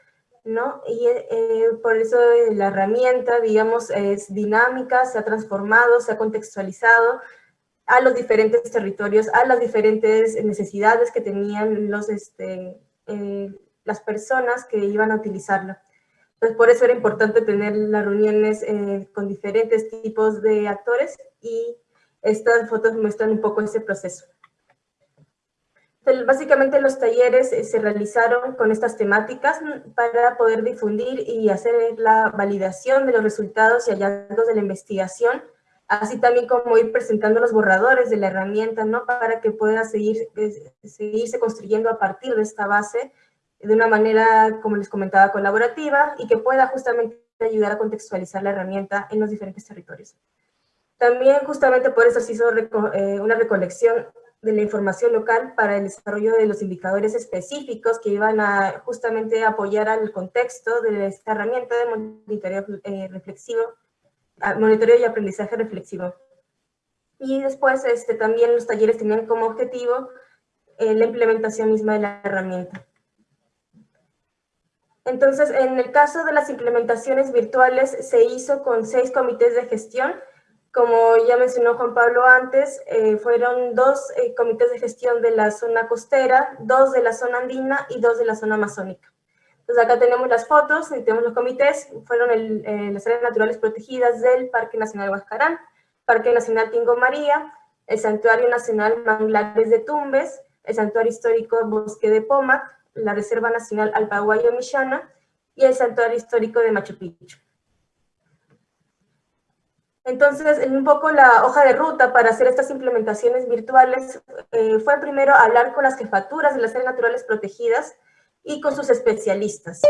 ¿no? Y eh, por eso la herramienta, digamos, es dinámica, se ha transformado, se ha contextualizado a los diferentes territorios, a las diferentes necesidades que tenían los, este, eh, las personas que iban a utilizarla. Entonces, por eso era importante tener las reuniones con diferentes tipos de actores y estas fotos muestran un poco ese proceso. Básicamente los talleres eh, se realizaron con estas temáticas para poder difundir y hacer la validación de los resultados y hallazgos de la investigación, así también como ir presentando los borradores de la herramienta, ¿no? Para que pueda seguir, eh, seguirse construyendo a partir de esta base de una manera, como les comentaba, colaborativa y que pueda justamente ayudar a contextualizar la herramienta en los diferentes territorios. También justamente por eso se hizo eh, una recolección de la información local para el desarrollo de los indicadores específicos que iban a justamente apoyar al contexto de esta herramienta de monitoreo eh, reflexivo, monitoreo y aprendizaje reflexivo. Y después este, también los talleres tenían como objetivo eh, la implementación misma de la herramienta. Entonces, en el caso de las implementaciones virtuales, se hizo con seis comités de gestión, como ya mencionó Juan Pablo antes, eh, fueron dos eh, comités de gestión de la zona costera, dos de la zona andina y dos de la zona amazónica. Entonces acá tenemos las fotos, tenemos los comités, fueron el, las áreas naturales protegidas del Parque Nacional Huascarán, Parque Nacional Tingo María, el Santuario Nacional Manglares de Tumbes, el Santuario Histórico Bosque de Pomac, la Reserva Nacional Alpaguayo Michana y el Santuario Histórico de Machu Picchu. Entonces, un poco la hoja de ruta para hacer estas implementaciones virtuales eh, fue primero hablar con las jefaturas de las áreas naturales protegidas y con sus especialistas,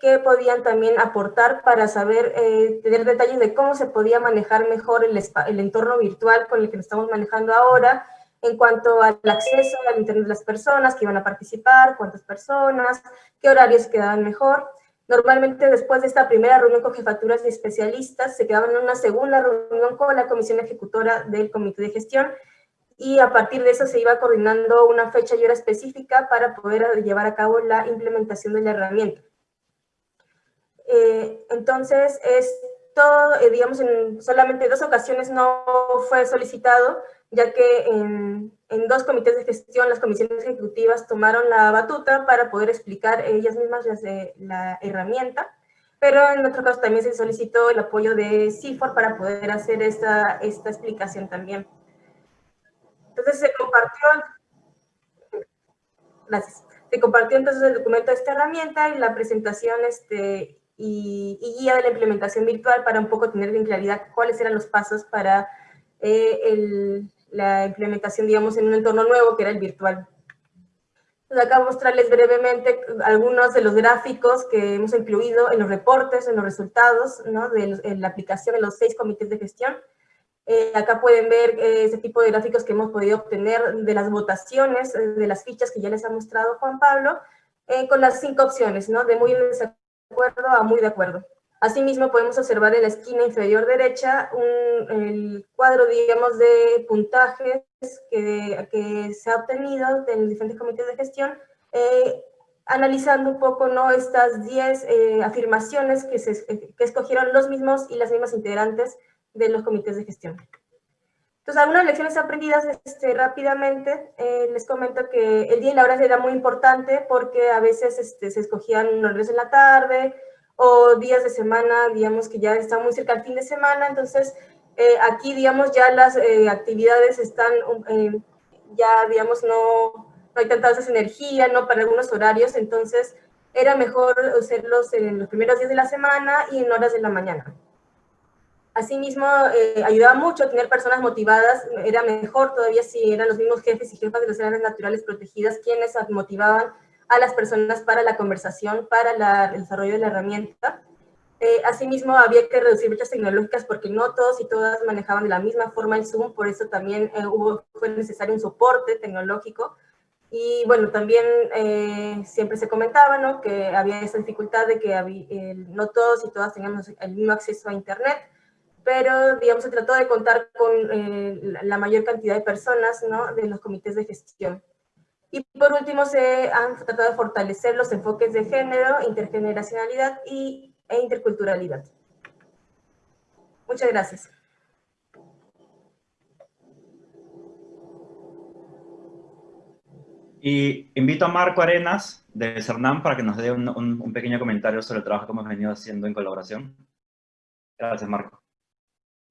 que podían también aportar para saber, eh, tener detalles de cómo se podía manejar mejor el, el entorno virtual con el que estamos manejando ahora, en cuanto al acceso al internet de las personas que iban a participar, cuántas personas, qué horarios quedaban mejor, Normalmente después de esta primera reunión con jefaturas y especialistas, se quedaban en una segunda reunión con la comisión ejecutora del comité de gestión y a partir de eso se iba coordinando una fecha y hora específica para poder llevar a cabo la implementación de la herramienta. Eh, entonces, esto, eh, digamos, en solamente dos ocasiones no fue solicitado, ya que en, dos comités de gestión las comisiones ejecutivas tomaron la batuta para poder explicar ellas mismas la herramienta, pero en otro caso también se solicitó el apoyo de CIFOR para poder hacer esta, esta explicación también. Entonces se compartió, gracias, se compartió entonces el documento de esta herramienta y la presentación este, y, y guía de la implementación virtual para un poco tener bien claridad cuáles eran los pasos para eh, el, la implementación, digamos, en un entorno nuevo que era el virtual. Entonces acá mostrarles brevemente algunos de los gráficos que hemos incluido en los reportes, en los resultados ¿no? de la aplicación de los seis comités de gestión. Eh, acá pueden ver eh, ese tipo de gráficos que hemos podido obtener de las votaciones, eh, de las fichas que ya les ha mostrado Juan Pablo, con las cinco opciones, ¿no? de muy en desacuerdo a muy de acuerdo. Asimismo, podemos observar en la esquina inferior derecha un, el cuadro, digamos, de puntajes que, que se ha obtenido de los diferentes comités de gestión, eh, analizando un poco ¿no? estas 10 eh, afirmaciones que, se, que escogieron los mismos y las mismas integrantes de los comités de gestión. Entonces, algunas lecciones aprendidas este, rápidamente. Eh, les comento que el día y la hora era muy importante porque a veces este, se escogían horarios en la tarde, o días de semana, digamos que ya está muy cerca al fin de semana, entonces eh, aquí, digamos, ya las eh, actividades están, eh, ya, digamos, no, no hay tanta energía, ¿no? Para algunos horarios, entonces era mejor hacerlos en los primeros días de la semana y en horas de la mañana. Asimismo, ayudaba mucho tener personas motivadas, era mejor todavía si eran los mismos jefes y jefas de las áreas naturales protegidas quienes motivaban a las personas para la conversación, para el desarrollo de la herramienta. Eh, asimismo, había que reducir brechas tecnológicas porque no todos y todas manejaban de la misma forma el Zoom, por eso también eh, hubo, fue necesario un soporte tecnológico. Y bueno, también eh, siempre se comentaba ¿no? que había esa dificultad de que no todos y todas teníamos el mismo acceso a Internet, pero digamos se trató de contar con la mayor cantidad de personas ¿no? de los comités de gestión. Y por último, se han tratado de fortalecer los enfoques de género, intergeneracionalidad y, e interculturalidad. Muchas gracias. Y invito a Marco Arenas de CERNAM para que nos dé un, pequeño comentario sobre el trabajo que hemos venido haciendo en colaboración. Gracias, Marco.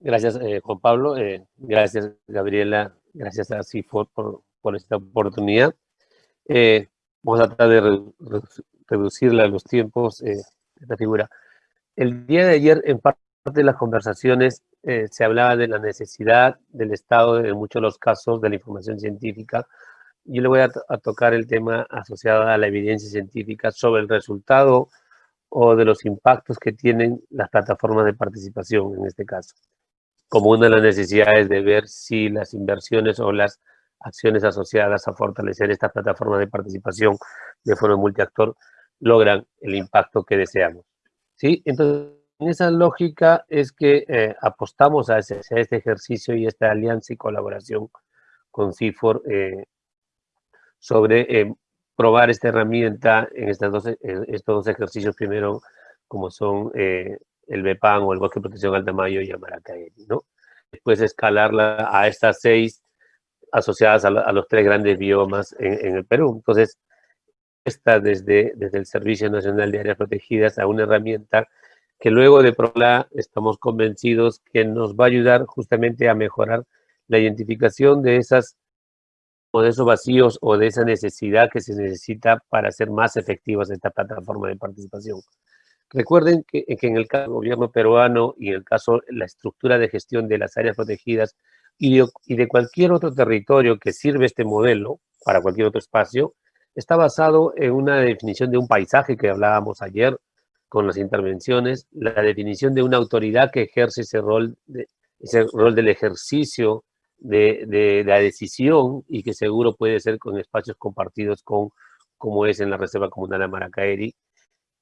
Gracias, eh, Juan Pablo. Eh, gracias, Gabriela. Gracias a CIFOR por, por esta oportunidad. Eh, vamos a tratar de reducirle a los tiempos eh, esta figura. El día de ayer, en parte de las conversaciones, eh, se hablaba de la necesidad del Estado, en muchos los casos, de la información científica. Yo le voy a, tocar el tema asociado a la evidencia científica sobre el resultado o de los impactos que tienen las plataformas de participación, en este caso. Como una de las necesidades de ver si las inversiones o las acciones asociadas a fortalecer esta plataforma de participación de foro multiactor logran el impacto que deseamos. ¿Sí? Entonces, en esa lógica es que eh, apostamos a, ese, este ejercicio y esta alianza y colaboración con CIFOR eh, sobre eh, probar esta herramienta en, estas dos, estos dos ejercicios, primero como son el BEPAN o el Bosque de Protección Alta Mayo y Amaracaeri, ¿no? después escalarla a estas seis asociadas a, los tres grandes biomas en, el Perú. Entonces, está desde, desde el Servicio Nacional de Áreas Protegidas a una herramienta que luego de PROLA estamos convencidos que nos va a ayudar justamente a mejorar la identificación de esas o de esos vacíos o de esa necesidad que se necesita para hacer más efectivas esta plataforma de participación. Recuerden que, en el caso del gobierno peruano y en el caso la estructura de gestión de las áreas protegidas y de, cualquier otro territorio que sirve este modelo para cualquier otro espacio, está basado en una definición de un paisaje que hablábamos ayer con las intervenciones, la definición de una autoridad que ejerce ese rol, ese rol del ejercicio de, la decisión y que seguro puede ser con espacios compartidos con, como es en la Reserva Comunal de Maracaeri,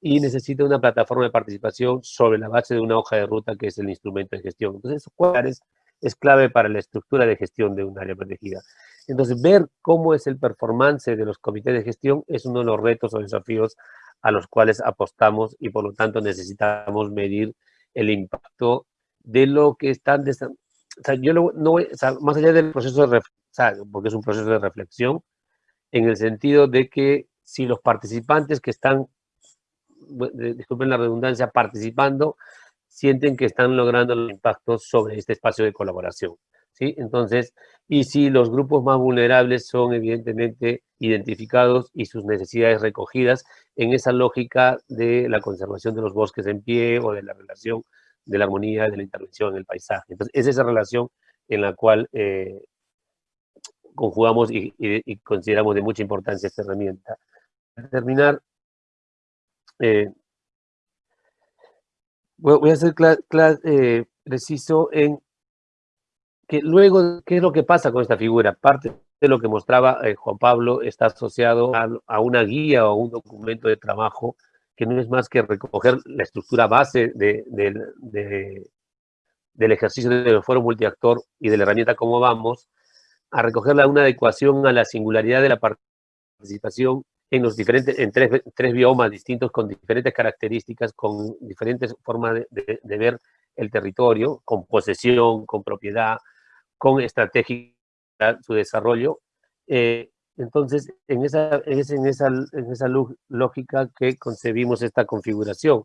y necesita una plataforma de participación sobre la base de una hoja de ruta que es el instrumento de gestión. Entonces, cuál es, es clave para la estructura de gestión de un área protegida. Entonces, ver cómo es el performance de los comités de gestión es uno de los retos o desafíos a los cuales apostamos y por lo tanto necesitamos medir el impacto de lo que están... Yo no más allá del proceso de reflexión, porque es un proceso de reflexión, en el sentido de que si los participantes que están disculpen la redundancia, participando, sienten que están logrando los impactos sobre este espacio de colaboración. ¿sí? Entonces, y si los grupos más vulnerables son evidentemente identificados y sus necesidades recogidas en esa lógica de la conservación de los bosques en pie o de la relación de la armonía de la intervención en el paisaje. Entonces, es esa relación en la cual eh, conjugamos y, consideramos de mucha importancia esta herramienta. Para terminar, eh, voy a ser eh, preciso en que luego, ¿qué es lo que pasa con esta figura? Parte de lo que mostraba eh, Juan Pablo está asociado a, una guía o a un documento de trabajo que no es más que recoger la estructura base de, del ejercicio del foro multiactor y de la herramienta Cómo Vamos, a recogerla una adecuación a la singularidad de la participación en los diferentes, en tres, tres biomas distintos con diferentes características, con diferentes formas de, ver el territorio, con posesión, con propiedad, con estrategia, su desarrollo. Eh, entonces, en esa, en, esa, en esa lógica que concebimos esta configuración.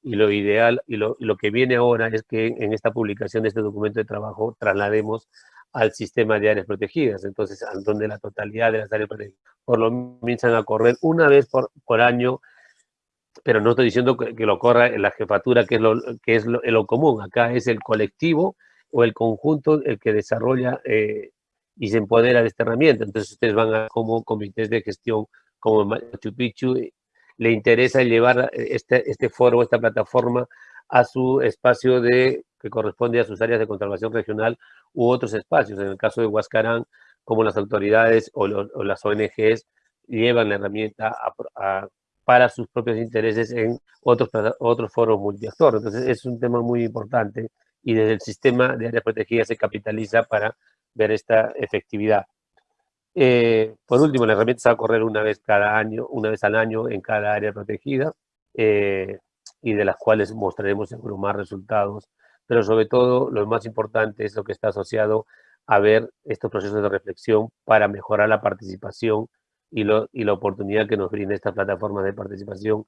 Y lo ideal, y lo, y lo que viene ahora es que en esta publicación de este documento de trabajo traslademos al sistema de áreas protegidas, entonces, donde la totalidad de las áreas protegidas por lo comienzan a correr una vez por, año, pero no estoy diciendo que, lo corra en la jefatura, que es, lo, que es lo, común, acá es el colectivo o el conjunto el que desarrolla eh, y se empodera de esta herramienta, entonces ustedes van a como comités de gestión, como Machu Picchu, le interesa llevar este, este foro, esta plataforma a su espacio de, que corresponde a sus áreas de conservación regional u otros espacios. En el caso de Huascarán, como las autoridades o, las ONGs llevan la herramienta para sus propios intereses en otros, otros foros multiactores. Entonces, es un tema muy importante y desde el sistema de áreas protegidas se capitaliza para ver esta efectividad. Eh, por último, la herramienta se va a correr una vez cada año, una vez al año en cada área protegida. Eh, y de las cuales mostraremos seguro más resultados, pero sobre todo lo más importante es lo que está asociado a ver estos procesos de reflexión para mejorar la participación y, la oportunidad que nos brinda esta plataforma de participación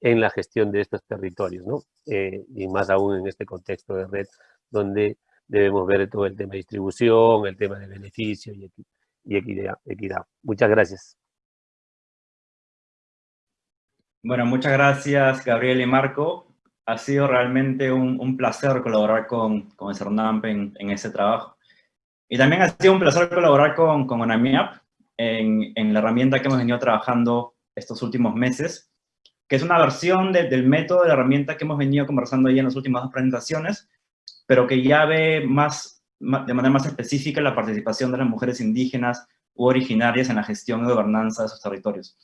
en la gestión de estos territorios, ¿no? Eh, y más aún en este contexto de red, donde debemos ver todo el tema de distribución, el tema de beneficio y, y equidad, equidad. Muchas gracias. Bueno, muchas gracias Gabriel y Marco. Ha sido realmente un, placer colaborar con, con CERNAMP en, en ese trabajo. Y también ha sido un placer colaborar con, con ONAMIAP en, en, la herramienta que hemos venido trabajando estos últimos meses, que es una versión del método de la herramienta que hemos venido conversando ahí en las últimas dos presentaciones, pero que ya ve más, de manera más específica la participación de las mujeres indígenas u originarias en la gestión y gobernanza de sus territorios.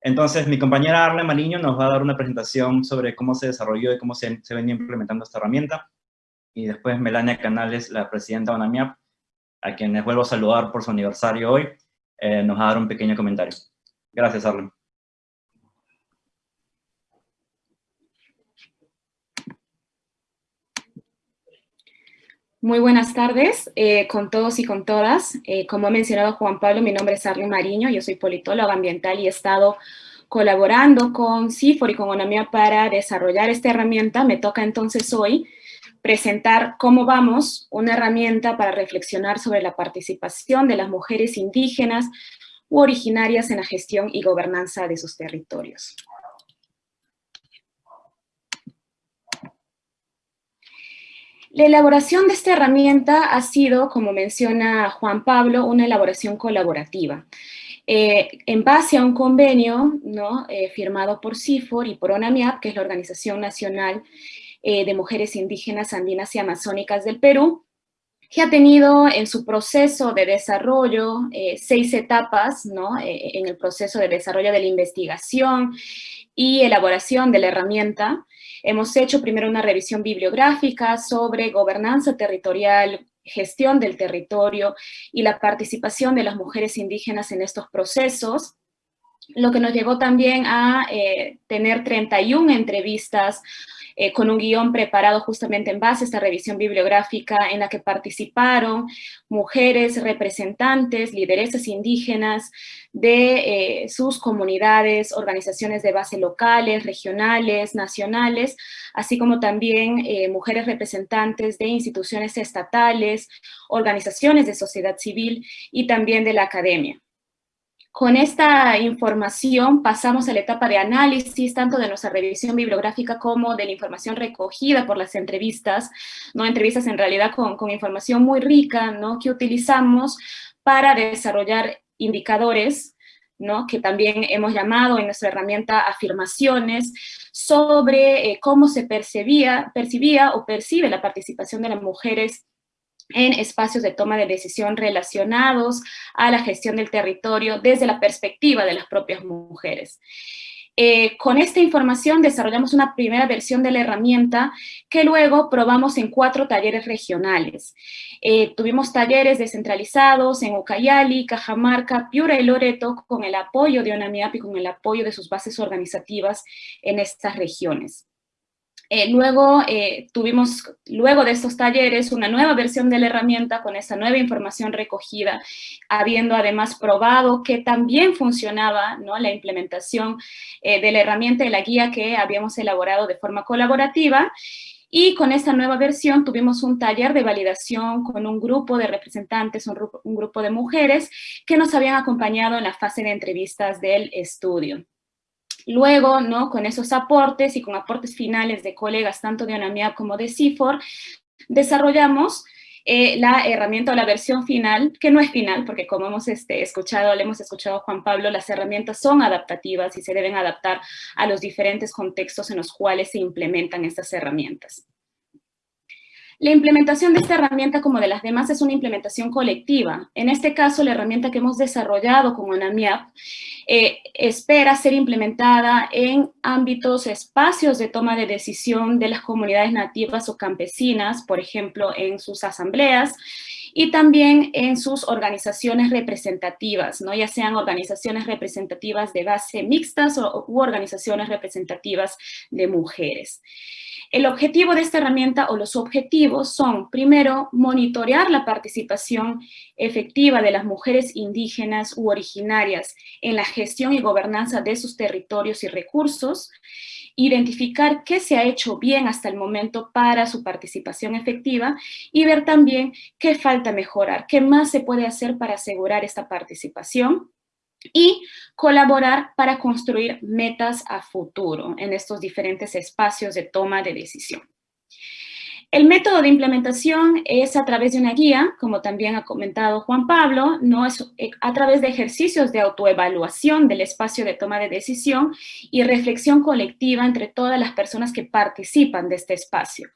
Entonces, mi compañera Arle Mariño nos va a dar una presentación sobre cómo se desarrolló y cómo se, se venía implementando esta herramienta. Y después Melania Canales, la presidenta de ONAMIAP, a quien les vuelvo a saludar por su aniversario hoy, eh, nos va a dar un pequeño comentario. Gracias, Arlen. Muy buenas tardes eh, con todos y con todas. Eh, como ha mencionado Juan Pablo, mi nombre es Arlene Mariño, yo soy politóloga ambiental y he estado colaborando con CIFOR y con ONAMIA para desarrollar esta herramienta. Me toca entonces hoy presentar cómo vamos, una herramienta para reflexionar sobre la participación de las mujeres indígenas u originarias en la gestión y gobernanza de sus territorios. La elaboración de esta herramienta ha sido, como menciona Juan Pablo, una elaboración colaborativa. Eh, en base a un convenio. Eh, firmado por CIFOR y por ONAMIAP, que es la Organización Nacional eh, de Mujeres Indígenas Andinas y Amazónicas del Perú, que ha tenido en su proceso de desarrollo seis etapas, ¿no? en el proceso de desarrollo de la investigación y elaboración de la herramienta, Hemos hecho primero una revisión bibliográfica sobre gobernanza territorial, gestión del territorio y la participación de las mujeres indígenas en estos procesos, lo que nos llevó también a eh, tener 31 entrevistas eh, con un guion preparado justamente en base a esta revisión bibliográfica en la que participaron mujeres representantes, lideresas indígenas de eh, sus comunidades, organizaciones de base locales, regionales, nacionales, así como también eh, mujeres representantes de instituciones estatales, organizaciones de sociedad civil y también de la academia. Con esta información pasamos a la etapa de análisis, tanto de nuestra revisión bibliográfica como de la información recogida por las entrevistas, ¿no? entrevistas en realidad con, información muy rica ¿no? que utilizamos para desarrollar indicadores ¿no? que también hemos llamado en nuestra herramienta afirmaciones, sobre eh, cómo se percibía, percibía o percibe la participación de las mujeres en espacios de toma de decisión relacionados a la gestión del territorio desde la perspectiva de las propias mujeres. Eh, con esta información desarrollamos una primera versión de la herramienta que luego probamos en cuatro talleres regionales. Eh, tuvimos talleres descentralizados en Ucayali, Cajamarca, Piura y Loreto con el apoyo de ONAMIAP y con el apoyo de sus bases organizativas en estas regiones. Eh, luego eh, tuvimos, luego de estos talleres, una nueva versión de la herramienta con esa nueva información recogida, habiendo además probado que también funcionaba ¿no? la implementación eh, de la herramienta de la guía que habíamos elaborado de forma colaborativa, y con esta nueva versión tuvimos un taller de validación con un grupo de representantes, un grupo de mujeres que nos habían acompañado en la fase de entrevistas del estudio. Luego, ¿no? con esos aportes y con aportes finales de colegas tanto de ONAMIAP como de CIFOR, desarrollamos eh, la herramienta o la versión final, que no es final, porque como hemos este, escuchado, le hemos escuchado a Juan Pablo, las herramientas son adaptativas y se deben adaptar a los diferentes contextos en los cuales se implementan estas herramientas. La implementación de esta herramienta, como de las demás, es una implementación colectiva. En este caso, la herramienta que hemos desarrollado con ANAMIAP eh, espera ser implementada en ámbitos, espacios de toma de decisión de las comunidades nativas o campesinas, por ejemplo, en sus asambleas, y también en sus organizaciones representativas, ¿no? ya sean organizaciones representativas de base mixtas o, u organizaciones representativas de mujeres. El objetivo de esta herramienta o los objetivos son, primero, monitorear la participación efectiva de las mujeres indígenas u originarias en la gestión y gobernanza de sus territorios y recursos, identificar qué se ha hecho bien hasta el momento para su participación efectiva y ver también qué falta mejorar, qué más se puede hacer para asegurar esta participación y colaborar para construir metas a futuro en estos diferentes espacios de toma de decisión. El método de implementación es a través de una guía, como también ha comentado Juan Pablo, no es eh, a través de ejercicios de autoevaluación del espacio de toma de decisión y reflexión colectiva entre todas las personas que participan de este espacio.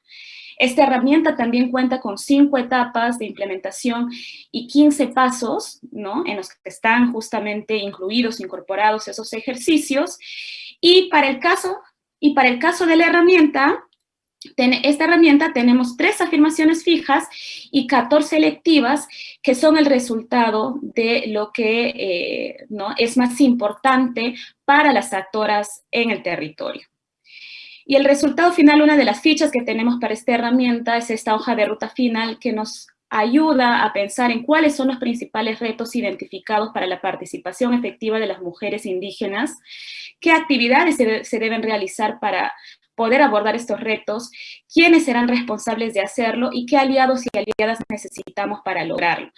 Esta herramienta también cuenta con cinco etapas de implementación y 15 pasos, ¿no? En los que están justamente incluidos, incorporados esos ejercicios. Y para el caso, y para el caso de la herramienta, esta herramienta tenemos tres afirmaciones fijas y 14 electivas que son el resultado de lo que eh, ¿no? es más importante para las actoras en el territorio. Y el resultado final, una de las fichas que tenemos para esta herramienta es esta hoja de ruta final que nos ayuda a pensar en cuáles son los principales retos identificados para la participación efectiva de las mujeres indígenas, qué actividades se, deben realizar para poder abordar estos retos, quiénes serán responsables de hacerlo y qué aliados y aliadas necesitamos para lograrlo.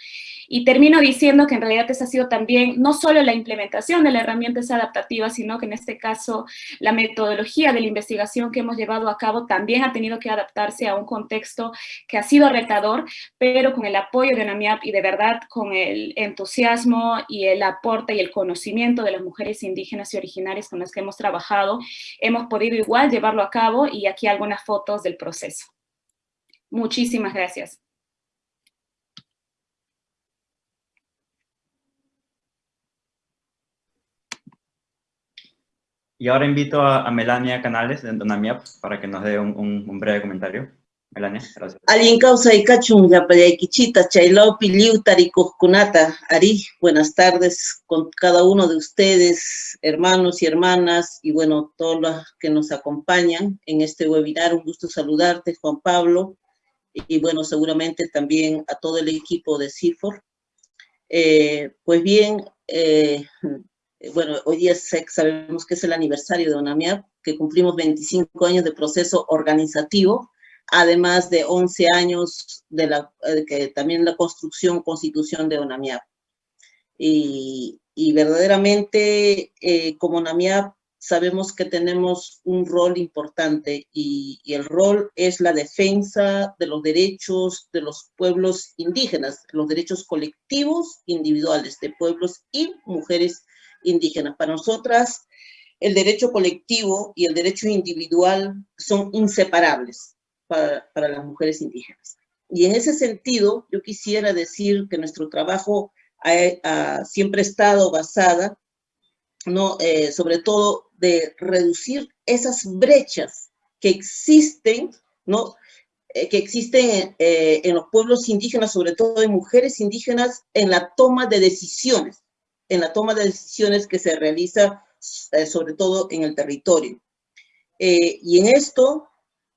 Y termino diciendo que en realidad esa ha sido también no solo la implementación de la herramienta adaptativa, sino que en este caso la metodología de la investigación que hemos llevado a cabo también ha tenido que adaptarse a un contexto que ha sido retador, pero con el apoyo de NAMIAP y de verdad con el entusiasmo y el aporte y el conocimiento de las mujeres indígenas y originarias con las que hemos trabajado, hemos podido igual llevarlo a cabo y aquí algunas fotos del proceso. Muchísimas gracias. Y ahora invito a, Melania Canales de Donamiap para que nos dé un, breve comentario. Alguien causa y cachun yapayaquichita, chailopi, ari, buenas tardes con cada uno de ustedes, hermanos y hermanas, y bueno, todos los que nos acompañan en este webinar. Un gusto saludarte, Juan Pablo, y bueno, seguramente también a todo el equipo de CIFOR. Eh, pues bien, eh, bueno, hoy sabemos que es el aniversario de ONAMIAP, que cumplimos 25 años de proceso organizativo, además de 11 años de la, eh, que también la construcción, constitución de ONAMIAP. Y, verdaderamente, eh, como ONAMIAP, sabemos que tenemos un rol importante y, y, el rol es la defensa de los derechos de los pueblos indígenas, los derechos colectivos individuales de pueblos y mujeres indígenas. Para nosotras, el derecho colectivo y el derecho individual son inseparables para, las mujeres indígenas. Y en ese sentido, yo quisiera decir que nuestro trabajo ha, siempre estado basada, ¿no? Eh, sobre todo, de reducir esas brechas que existen, ¿no? Eh, que existen eh, en los pueblos indígenas, sobre todo en mujeres indígenas, en la toma de decisiones en la toma de decisiones que se realiza eh, sobre todo en el territorio. Eh, y en esto,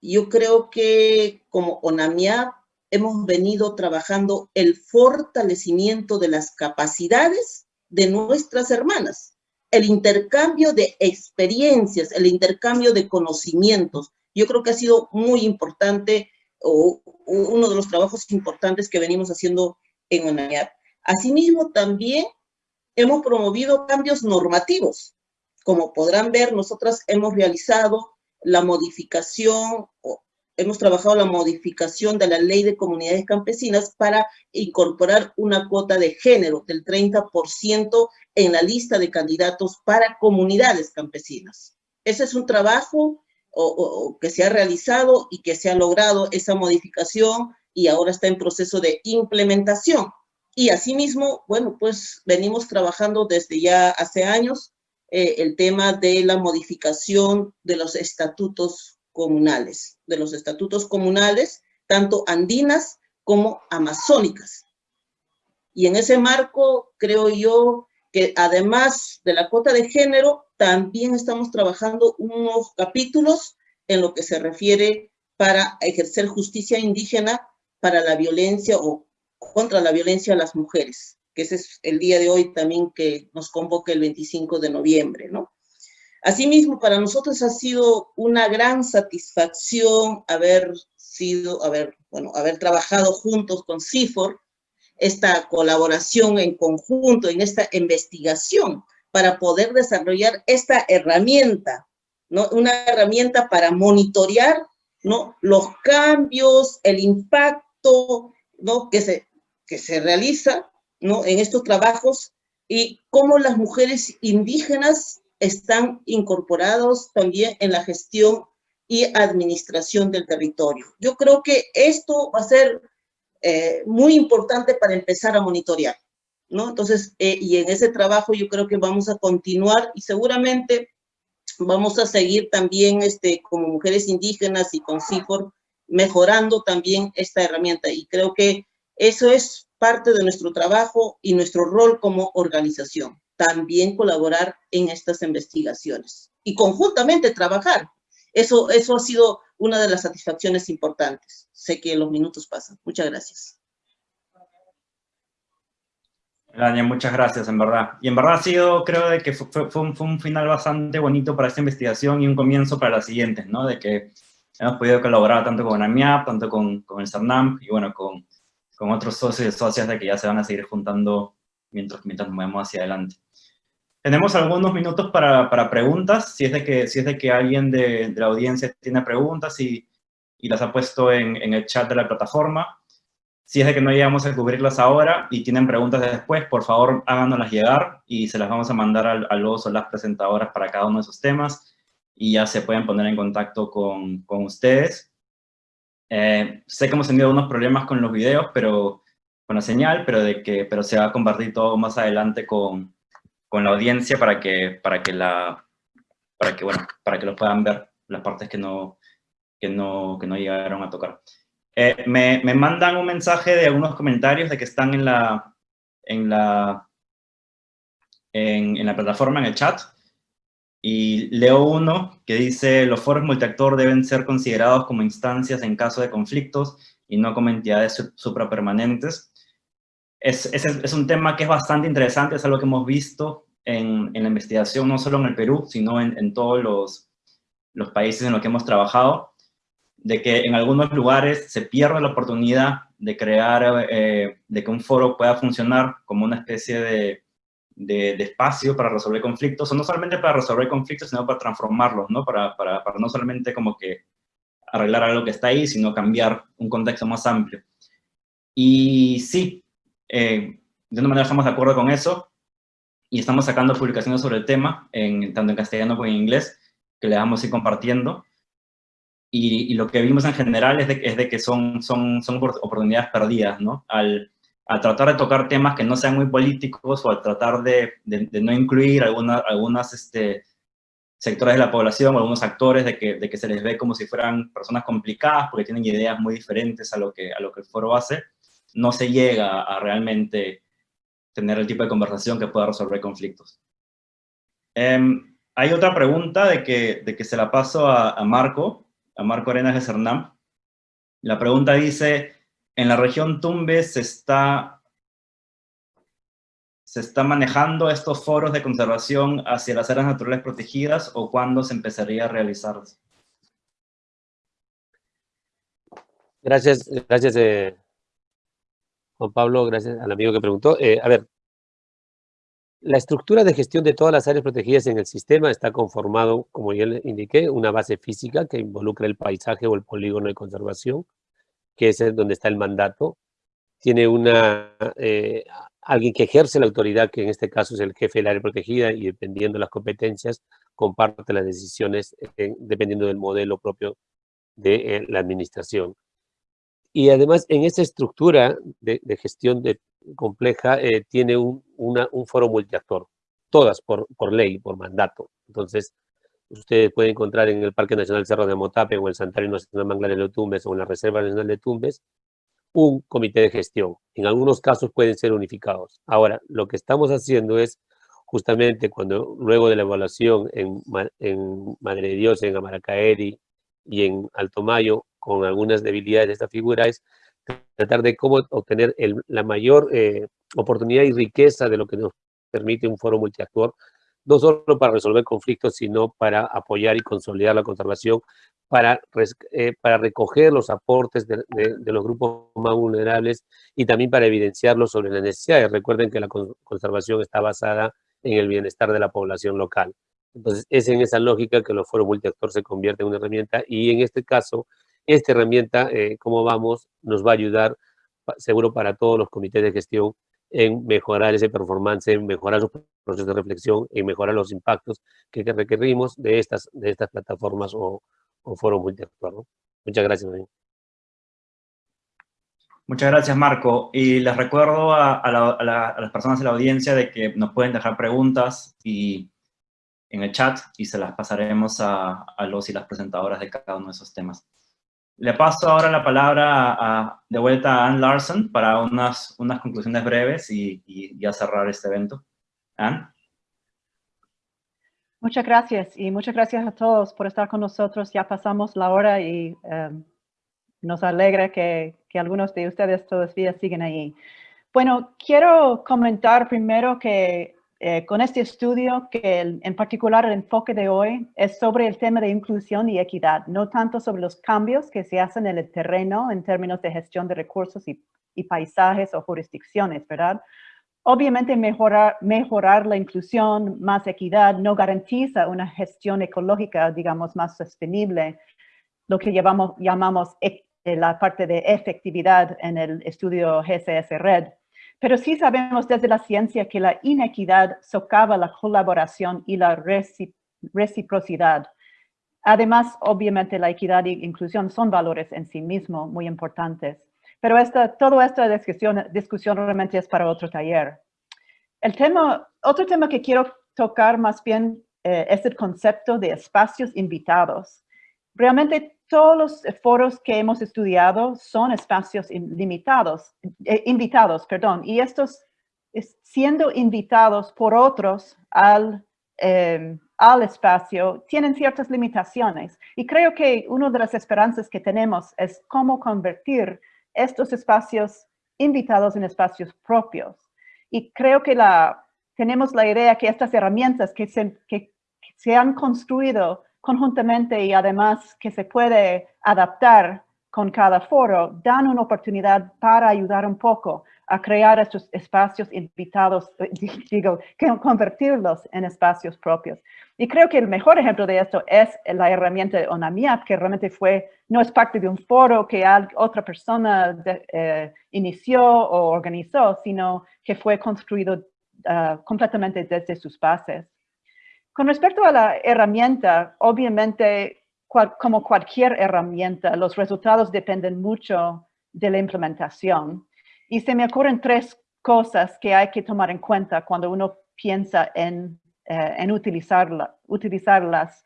yo creo que como ONAMIA hemos venido trabajando el fortalecimiento de las capacidades de nuestras hermanas, el intercambio de experiencias, el intercambio de conocimientos. Yo creo que ha sido muy importante, o uno de los trabajos importantes que venimos haciendo en ONAMIA. Asimismo, también hemos promovido cambios normativos. Como podrán ver, nosotras hemos realizado la modificación, hemos trabajado la modificación de la ley de comunidades campesinas para incorporar una cuota de género del 30% en la lista de candidatos para comunidades campesinas. Ese es un trabajo que se ha realizado y que se ha logrado esa modificación y ahora está en proceso de implementación. Y asimismo, bueno, pues venimos trabajando desde ya hace años eh, el tema de la modificación de los estatutos comunales, de los estatutos comunales, tanto andinas como amazónicas. Y en ese marco, creo yo que además de la cuota de género, también estamos trabajando unos capítulos en lo que se refiere para ejercer justicia indígena para la violencia o contra la violencia a las mujeres, que ese es el día de hoy también que nos convoca el 25 de noviembre, ¿no? Asimismo, para nosotros ha sido una gran satisfacción haber sido, haber, bueno, haber trabajado juntos con CIFOR, esta colaboración en conjunto, en esta investigación, para poder desarrollar esta herramienta, ¿no? Una herramienta para monitorear, ¿no? Los cambios, el impacto, ¿no? Que se, que se realiza ¿no? en estos trabajos y cómo las mujeres indígenas están incorporados también en la gestión y administración del territorio. Yo creo que esto va a ser eh, muy importante para empezar a monitorear, ¿no? Entonces, eh, y en ese trabajo yo creo que vamos a continuar y seguramente vamos a seguir también este, como mujeres indígenas y con CIFOR mejorando también esta herramienta. Y creo que eso es parte de nuestro trabajo y nuestro rol como organización. También colaborar en estas investigaciones y conjuntamente trabajar. Eso, eso ha sido una de las satisfacciones importantes. Sé que los minutos pasan. Muchas gracias. Daniel, muchas gracias, en verdad. Y en verdad ha sido, creo, que fue, un, final bastante bonito para esta investigación y un comienzo para las siguientes, ¿no? De que hemos podido colaborar tanto con AMIAP, tanto con, con el CERNAM y, bueno, con, con otros socios y socias de que ya se van a seguir juntando mientras, mientras nos movemos hacia adelante. Tenemos algunos minutos para, para, preguntas, si es de que, si es de que alguien de, de la audiencia tiene preguntas y, y las ha puesto en, en, el chat de la plataforma. Si es de que no llegamos a cubrirlas ahora y tienen preguntas después, por favor háganoslas llegar y se las vamos a mandar a, los o las presentadoras para cada uno de esos temas y ya se pueden poner en contacto con, con ustedes. Eh, sé que hemos tenido unos problemas con los videos, pero con la señal, pero, de que, pero se va a compartir todo más adelante con, con la audiencia para que, para que, la, para que, bueno, para que lo puedan ver, las partes que no, que no, que no llegaron a tocar. Eh, me, me, mandan un mensaje de algunos comentarios de que están en la, en la, en, en la plataforma, en el chat, y leo uno que dice, los foros multiactor deben ser considerados como instancias en caso de conflictos y no como entidades suprapermanentes es, es, es, un tema que es bastante interesante, es algo que hemos visto en, en la investigación, no solo en el Perú, sino en, en todos los, los, países en los que hemos trabajado, de que en algunos lugares se pierde la oportunidad de crear, eh, de que un foro pueda funcionar como una especie de, de, espacio para resolver conflictos, o no solamente para resolver conflictos, sino para transformarlos, ¿no? Para, para, para no solamente como que arreglar algo que está ahí, sino cambiar un contexto más amplio. Y sí, eh, de una manera estamos de acuerdo con eso y estamos sacando publicaciones sobre el tema, en, tanto en castellano como en inglés, que le vamos a ir compartiendo. Y, y, lo que vimos en general es de, es de que son, son, son oportunidades perdidas, ¿no? Al, al, tratar de tocar temas que no sean muy políticos o al tratar de, no incluir alguna, algunas este, sectores de la población o algunos actores de que, se les ve como si fueran personas complicadas porque tienen ideas muy diferentes a lo que, a lo que el foro hace, no se llega a realmente tener el tipo de conversación que pueda resolver conflictos. Eh, hay otra pregunta de que, de que se la paso a, a Marco, a Marco Arenas de Cernam. La pregunta dice, en la región Tumbes se está, se está manejando estos foros de conservación hacia las áreas naturales protegidas o cuándo se empezaría a realizarse? Gracias, gracias eh, Juan Pablo, gracias al amigo que preguntó. Eh, a ver, la estructura de gestión de todas las áreas protegidas en el sistema está conformado, como ya le indiqué, una base física que involucra el paisaje o el polígono de conservación, que es donde está el mandato. Tiene una, eh, alguien que ejerce la autoridad, que en este caso es el jefe del área protegida, y dependiendo de las competencias, comparte las decisiones eh, dependiendo del modelo propio de eh, la administración. Y además, en esa estructura de, gestión de, compleja, tiene un, un, foro multiactor, todas por, por, ley, por mandato. Entonces, ustedes pueden encontrar en el Parque Nacional Cerro de Motape o el Santuario Nacional Manglar de Tumbes o en la Reserva Nacional de Tumbes, un comité de gestión. En algunos casos pueden ser unificados. Ahora, lo que estamos haciendo es justamente cuando luego de la evaluación en, Madre de Dios, en Amaracaeri y en Alto Mayo, con algunas debilidades de esta figura es tratar de cómo obtener el, la mayor eh, oportunidad y riqueza de lo que nos permite un foro multiactor, no solo para resolver conflictos, sino para apoyar y consolidar la conservación, para, eh, para recoger los aportes de, los grupos más vulnerables y también para evidenciarlos sobre las necesidades. Recuerden que la conservación está basada en el bienestar de la población local. Entonces, es en esa lógica que los foros multiactor se convierten en una herramienta y en este caso, esta herramienta, eh, como vamos, nos va a ayudar seguro para todos los comités de gestión en mejorar ese performance, en mejorar los procesos de reflexión, en mejorar los impactos que, que requerimos de estas, de estas plataformas o, o foros multiactor. Muchas gracias. María. Muchas gracias, Marco. Y les recuerdo a, la, a, las personas de la audiencia de que nos pueden dejar preguntas y, en el chat y se las pasaremos a, los y las presentadoras de cada uno de esos temas. Le paso ahora la palabra a, de vuelta a Ann Larson para unas, unas conclusiones breves y, y ya cerrar este evento. Ann. Muchas gracias y muchas gracias a todos por estar con nosotros. Ya pasamos la hora y em, nos alegra que, que, algunos de ustedes todavía siguen ahí. Bueno, quiero comentar primero que eh, con este estudio, que en particular el enfoque de hoy es sobre el tema de inclusión y equidad, no tanto sobre los cambios que se hacen en el terreno en términos de gestión de recursos y, paisajes o jurisdicciones, ¿verdad? Obviamente mejorar, mejorar la inclusión, más equidad, no garantiza una gestión ecológica, digamos, más sostenible, lo que llamamos, llamamos e, eh, la parte de efectividad en el estudio GCS Red. Pero sí sabemos desde la ciencia que la inequidad socava la colaboración y la reciprocidad. Además, obviamente, la equidad e inclusión son valores en sí mismos muy importantes. Pero esta, toda esta discusión, realmente es para otro taller. El tema, otro tema que quiero tocar más bien eh, es el concepto de espacios invitados. Realmente todos los foros que hemos estudiado son espacios limitados, eh, invitados, perdón, y estos siendo invitados por otros al, em, al espacio tienen ciertas limitaciones. Y creo que una de las esperanzas que tenemos es cómo convertir estos espacios invitados en espacios propios. Y creo que la, tenemos la idea que estas herramientas que se, que se han construido conjuntamente y además que se puede adaptar con cada foro, dan una oportunidad para ayudar un poco a crear estos espacios invitados, digo, que convertirlos en espacios propios. Y creo que el mejor ejemplo de esto es la herramienta de ONAMIAP, que realmente fue, no es parte de un foro que otra persona eh, inició o organizó, sino que fue construido ah, completamente desde sus bases. Con respecto a la herramienta, obviamente, como cualquier herramienta, los resultados dependen mucho de la implementación. Y se me ocurren tres cosas que hay que tomar en cuenta cuando uno piensa en, eh, utilizarla, utilizarlas.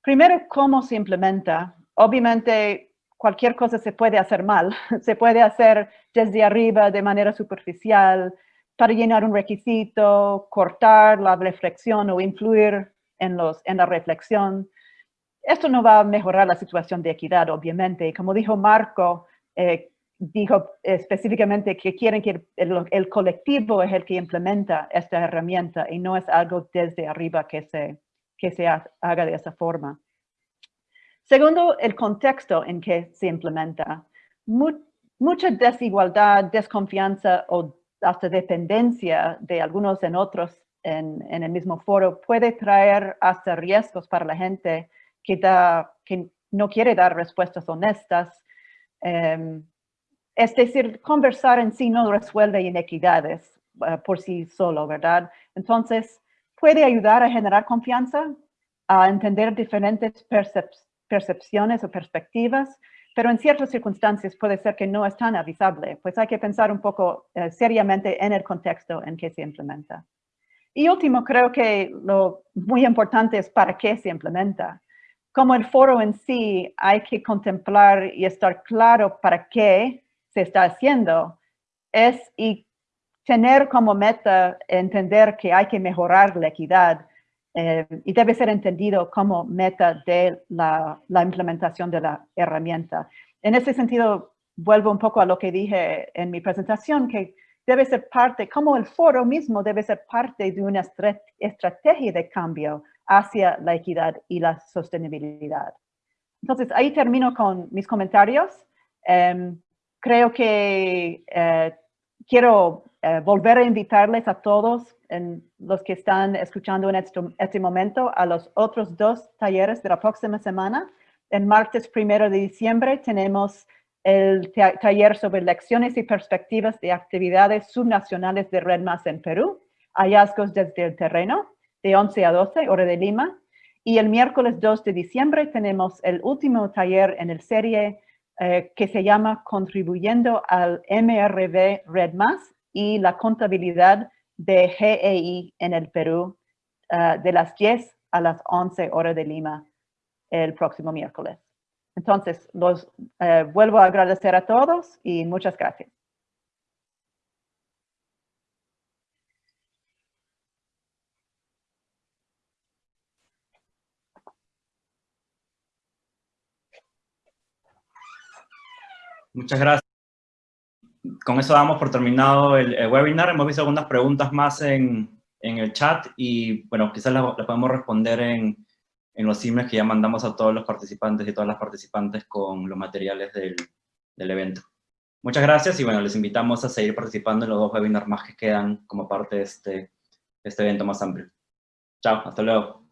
Primero, cómo se implementa. Obviamente, cualquier cosa se puede hacer mal. Se puede hacer desde arriba de manera superficial, para llenar un requisito, cortar la reflexión o influir en, la reflexión. Esto no va a mejorar la situación de equidad, obviamente. Como dijo Marco, eh, dijo específicamente que quieren que el, colectivo es el que implementa esta herramienta y no es algo desde arriba que se haga de esa forma. Segundo, el contexto en que se implementa. mucha desigualdad, desconfianza o hasta dependencia de algunos en otros en, el mismo foro puede traer hasta riesgos para la gente que, da, que no quiere dar respuestas honestas. Em, es decir, conversar en sí no resuelve inequidades eh, por sí solo, ¿verdad? Entonces, puede ayudar a generar confianza, a entender diferentes percepciones o perspectivas, pero en ciertas circunstancias puede ser que no es tan avisable, pues hay que pensar un poco eh, seriamente en el contexto en que se implementa. Y último, creo que lo muy importante es para qué se implementa. Como el foro en sí, hay que contemplar y estar claro para qué se está haciendo. Es y tener como meta entender que hay que mejorar la equidad eh, y debe ser entendido como meta de la, la, implementación de la herramienta. En ese sentido, vuelvo un poco a lo que dije en mi presentación, que debe ser parte, como el foro mismo debe ser parte de una estrategia de cambio hacia la equidad y la sostenibilidad. Entonces, ahí termino con mis comentarios. Em, creo que eh, quiero eh, volver a invitarles a todos en los que están escuchando en este, este, momento a los otros dos talleres de la próxima semana. El martes primero de diciembre tenemos el taller sobre lecciones y perspectivas de actividades subnacionales de Red Más en Perú, hallazgos desde el terreno, de 11 a 12, hora de Lima. Y el miércoles 2 de diciembre tenemos el último taller en el serie eh, que se llama Contribuyendo al MRV Red Más, y la contabilidad de GEI en el Perú ah, de las 10 a las 11 horas de Lima el próximo miércoles. Entonces, los eh, vuelvo a agradecer a todos y muchas gracias. Muchas gracias. Con eso damos por terminado el, webinar. Hemos visto algunas preguntas más en, en el chat y, bueno, quizás las, podemos responder en, en, los emails que ya mandamos a todos los participantes y todas las participantes con los materiales del, del evento. Muchas gracias y, bueno, les invitamos a seguir participando en los dos webinars más que quedan como parte de este, este evento más amplio. Chao, hasta luego.